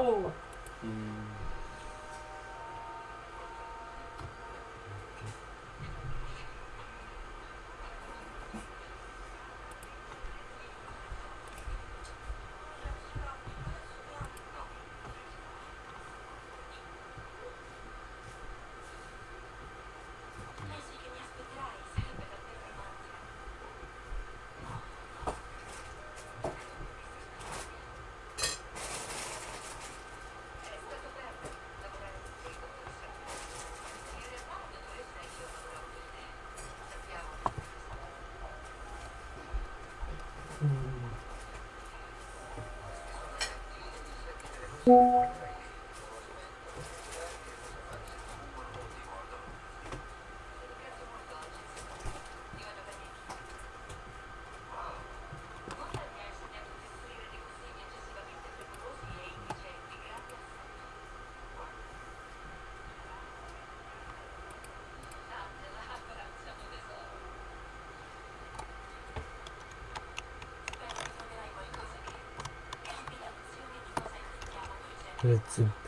C: Oh,
A: Grazie. Così offre.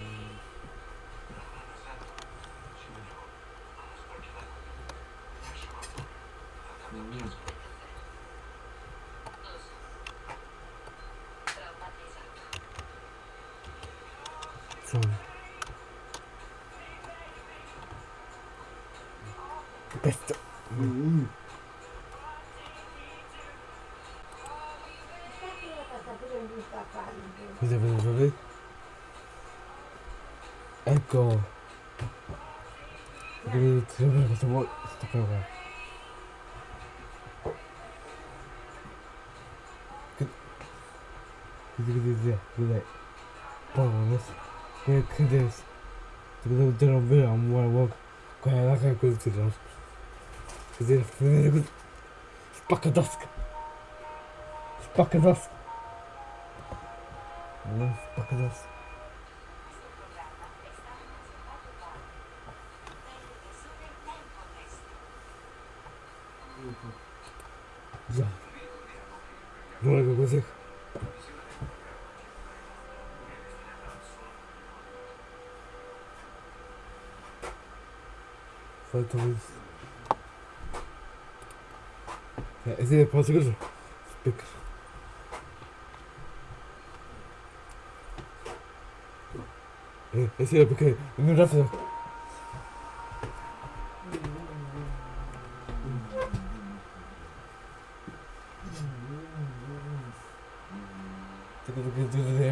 A: Cosa vedo vedere? Ecco. Vedi, ti sembra cosa vuoi? Sto per qua. Vedi, vedi, vedi, vedi. Poi, adesso. Che, che adesso. Ti vedo già non vedo, non vuole, vuole. Qua è la che così ti do. Così, vedete così. Spacca tasca. Spacca tasca. Non spacca tasca. Già. Voll Tourist. Ja, ist ja Portugiesisch. Big. Ist ja okay. Nur dafür.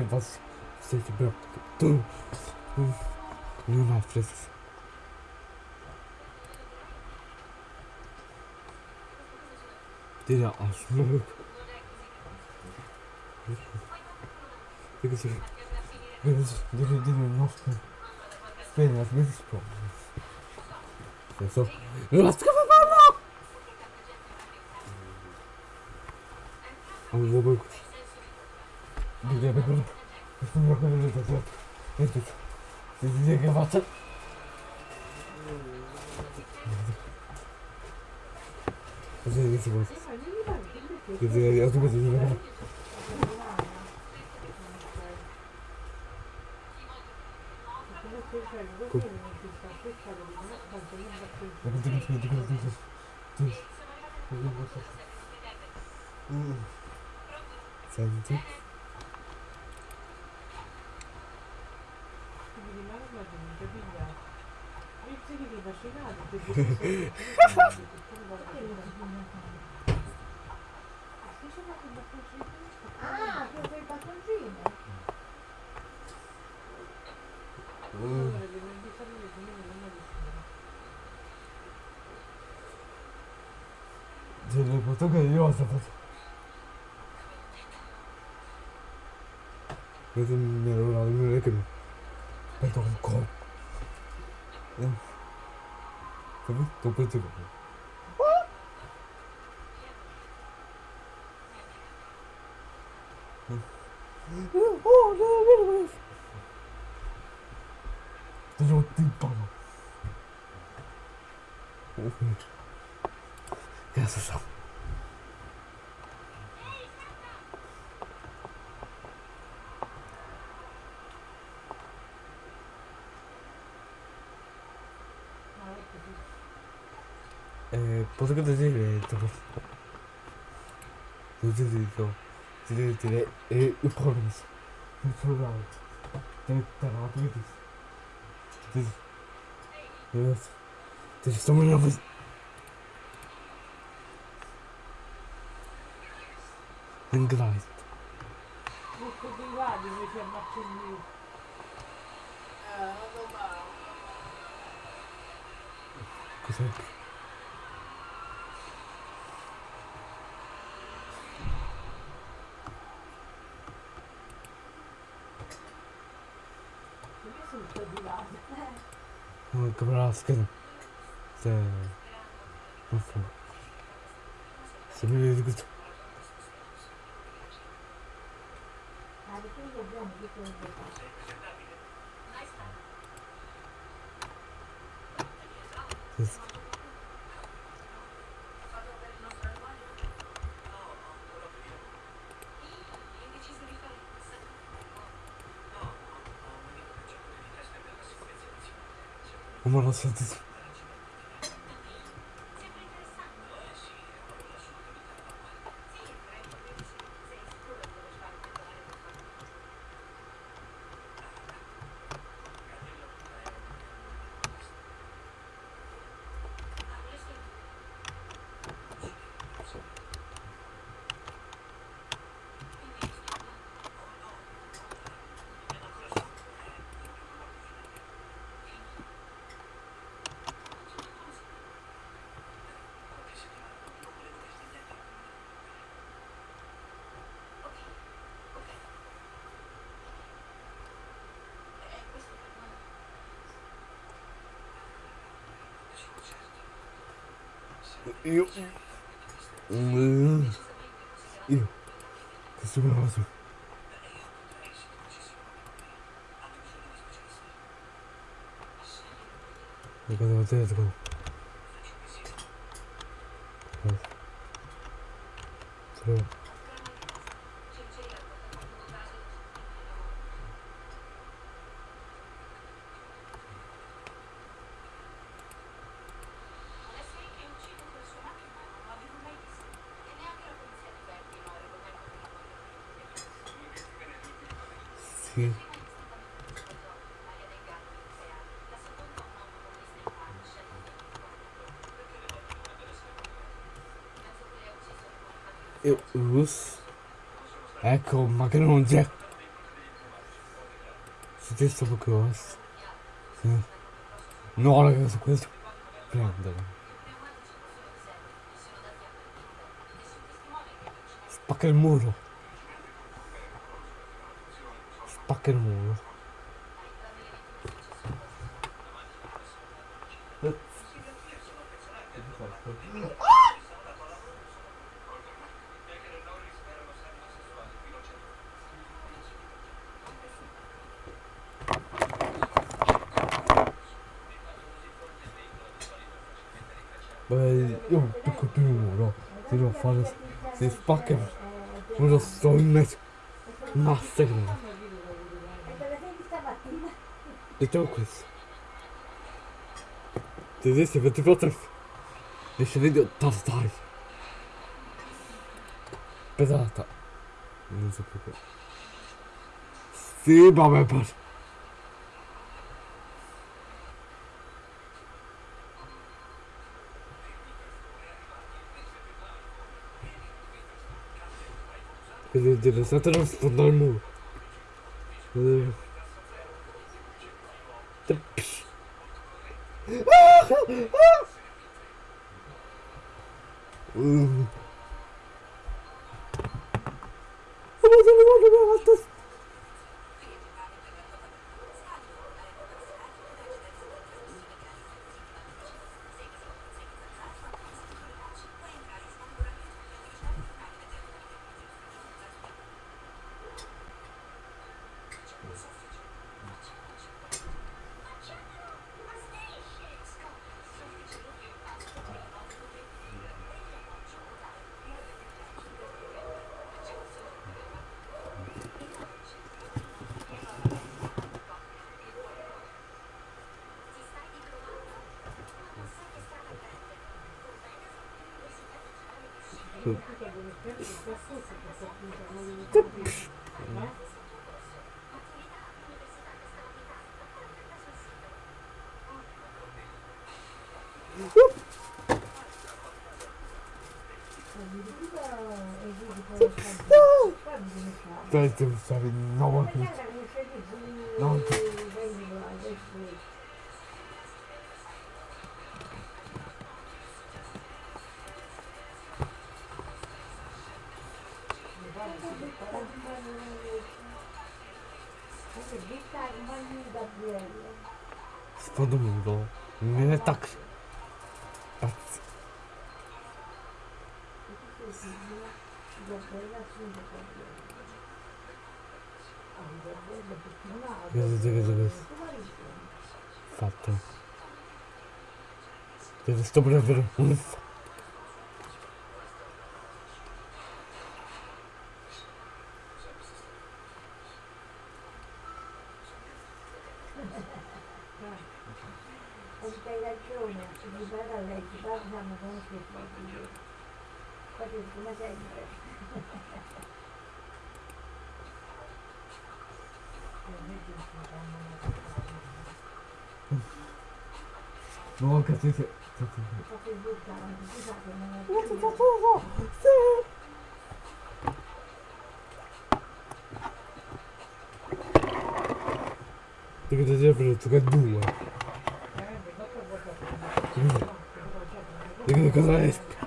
A: Was? Was ist die Block? Du! Nur mal frissen. Dire a smoke. Perché si... Devi dire il nostro... Spegni la smetta sprom. Senso... Non la scappa Un uomo così. Dire per quello... Questo non è quello che ho detto. Si dice che faccia... Così che si può... Così che si può... Senti?
B: Ah, tu sei pattoncino?
A: Se le foto che io ho fatto. Questo mi ero la non è che mi. Penso un co. Eh. Come? Tu pensi che. Oh, no, no, no. Ti ho timpano. Cazzo so. Eh, posso che dire dopo. Non ti dico. Ti devo dire. E il problema. Non sono bravo. Devi stare a tutti. Ti. Ti. Ti sto morendo. Inglite.
C: Tutto di là invece ammazzo lì.
A: Cos'è?
C: Perché sono tutto di là?
A: Oh, che brasca. Se... Non so. Se mi vedi questo...
B: Ah, di quello buono, di quello buono.
A: Oh, ma l'ho sentito. Io... Mm. Io... Che sono cosa? E cosa ho detto? Sì. Sì. E us. Ecco, ma che non c'è. Stesso questo. Sì. No, ragazzi, questo. Prendere. Spacca il muro. Spacca il muro. Beh, io tocco più il muro. Se devo fare. Si spacca il muro sto in mezzo. Massacra.
B: E dove sei stamattina?
A: Diciamo questo. Tedeschi 24 riesce video tastai. Pesata. Non so più che. Sì, vabbè, per. Quindi deve stare non sfondare il muro. Eh. Psh. Mm. Dai, devo stare no,
B: Ma guarda come sei lì,
A: No. Vedete, vedete, vedete. Fatto. Deve sto per un f-
B: Perché hai ragione, se mi parla a lei, ci parliamo con che proprio. Quasi come sempre.
A: No, cazzo, sì.
B: Proprio buttare, scusate, non è più.
A: Devi dire per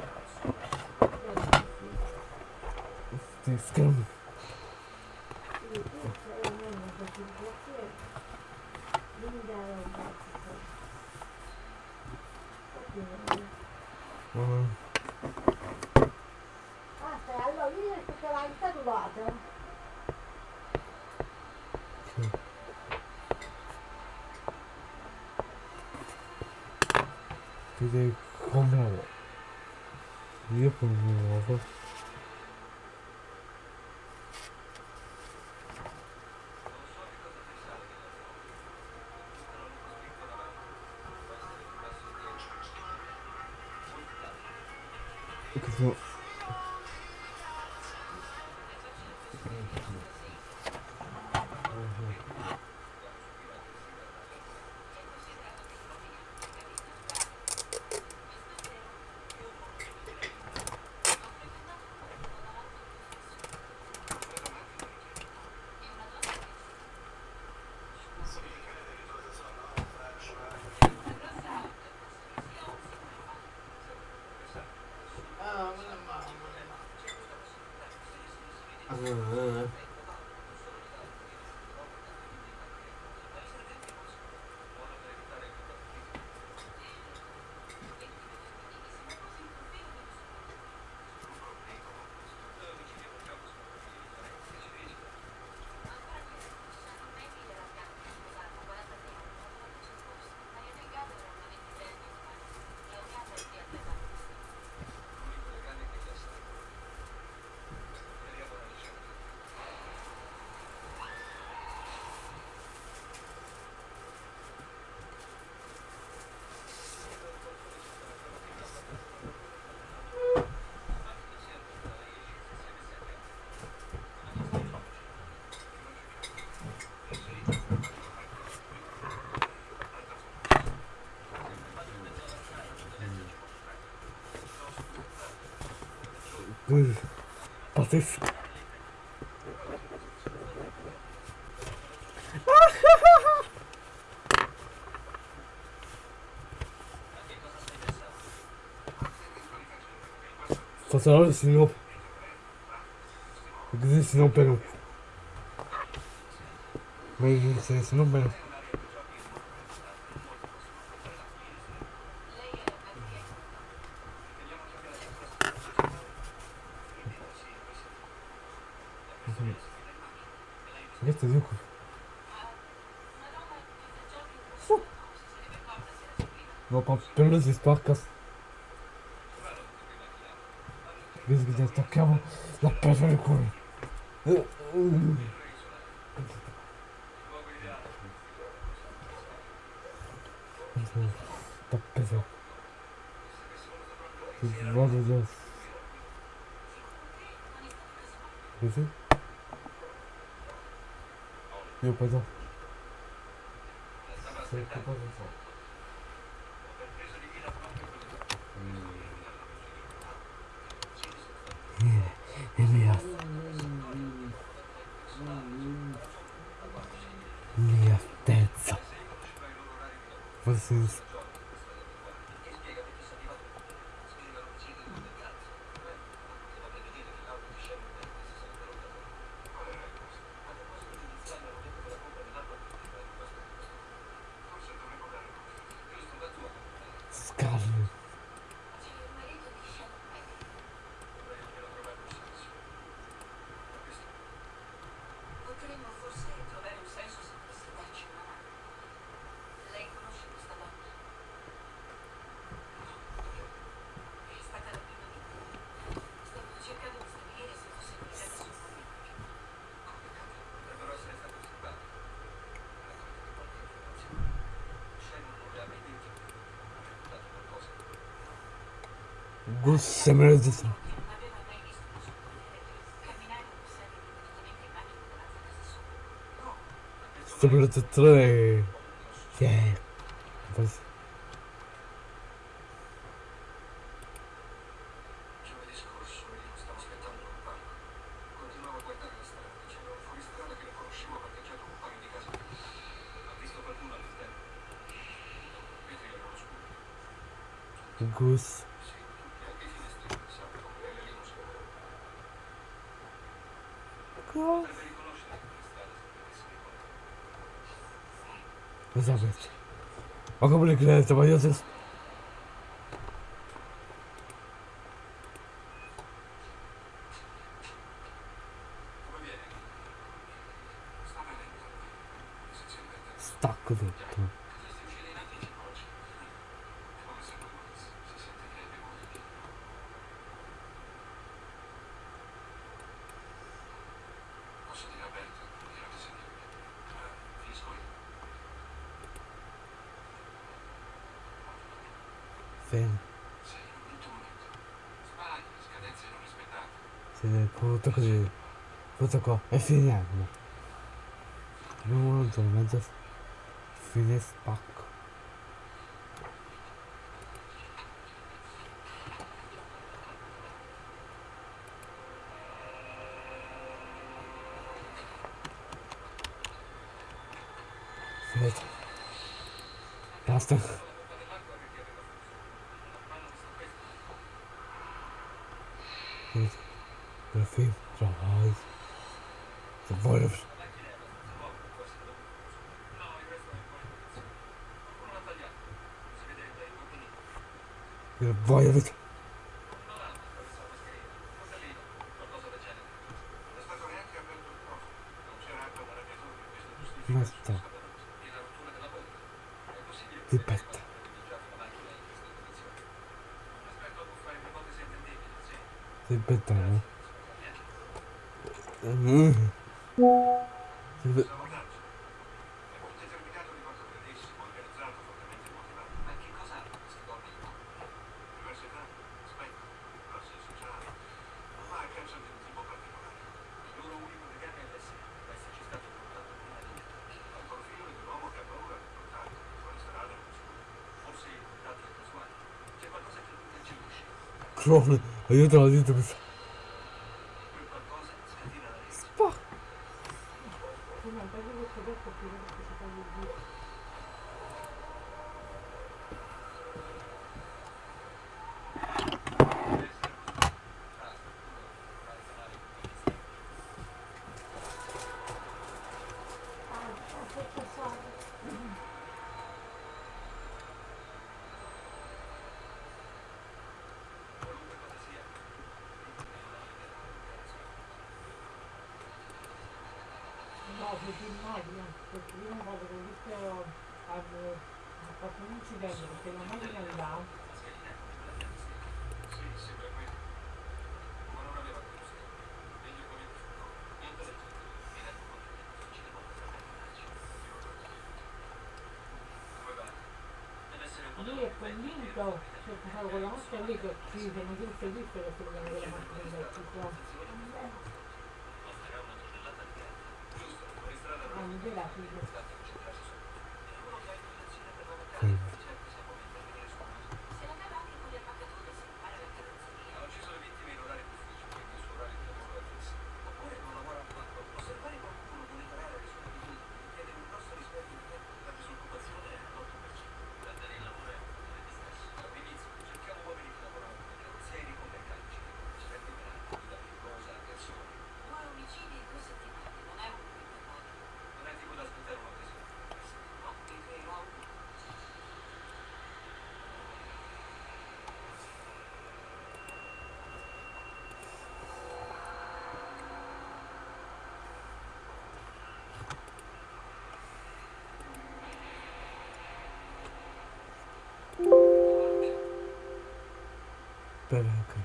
A: costas. Faça senão. Quer dizer, senão pegam. Mas, senão pegam. dans les histoires quand Qu'est-ce que c'est que ça La
O: pêche à le coup. T'as pêché C'est le bon de c'est C'est Samaritan Samaritan
A: é... Yeah. Goose. класс. Забыть. Могу блин, это боец.
O: 可是，不这个，
A: 哎，芬
O: 兰是嘛？我们专这走芬兰斯巴。Che
A: voglio... Basta. Ripetta. Ripetta, no? Mm. Clone, aiuto la dito questa. Spah.
O: No, perché questo detto più che si fa il dito. No, perché immagino, perché io volta che ho visto hanno fatto un incidente perché la macchina andava lui è convinto, cioè con la macchina lì che ci sono tutte lì per con la macchina elettrica. Ah, mi dà la figlia.
A: Spera che...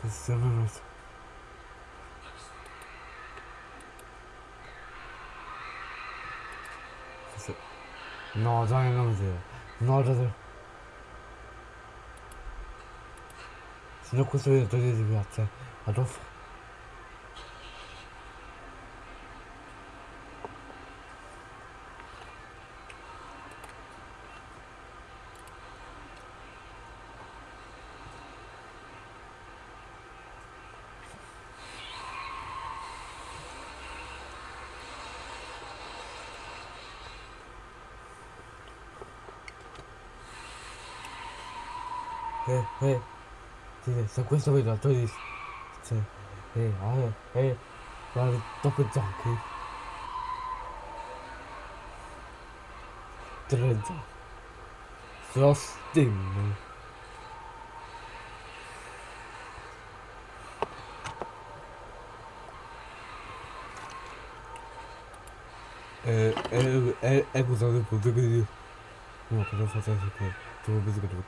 A: Che siano non so. Se- No, dai, non devo. Dai. Se questo video togliete di dopo. Eh, eh. Eh, eh, eh. Guarda, dopo giochi. Tre. Su Steam. Eh, eh, eh, eh, scusate, appunto, quindi... No, faccio anche che... Tu mi che devo...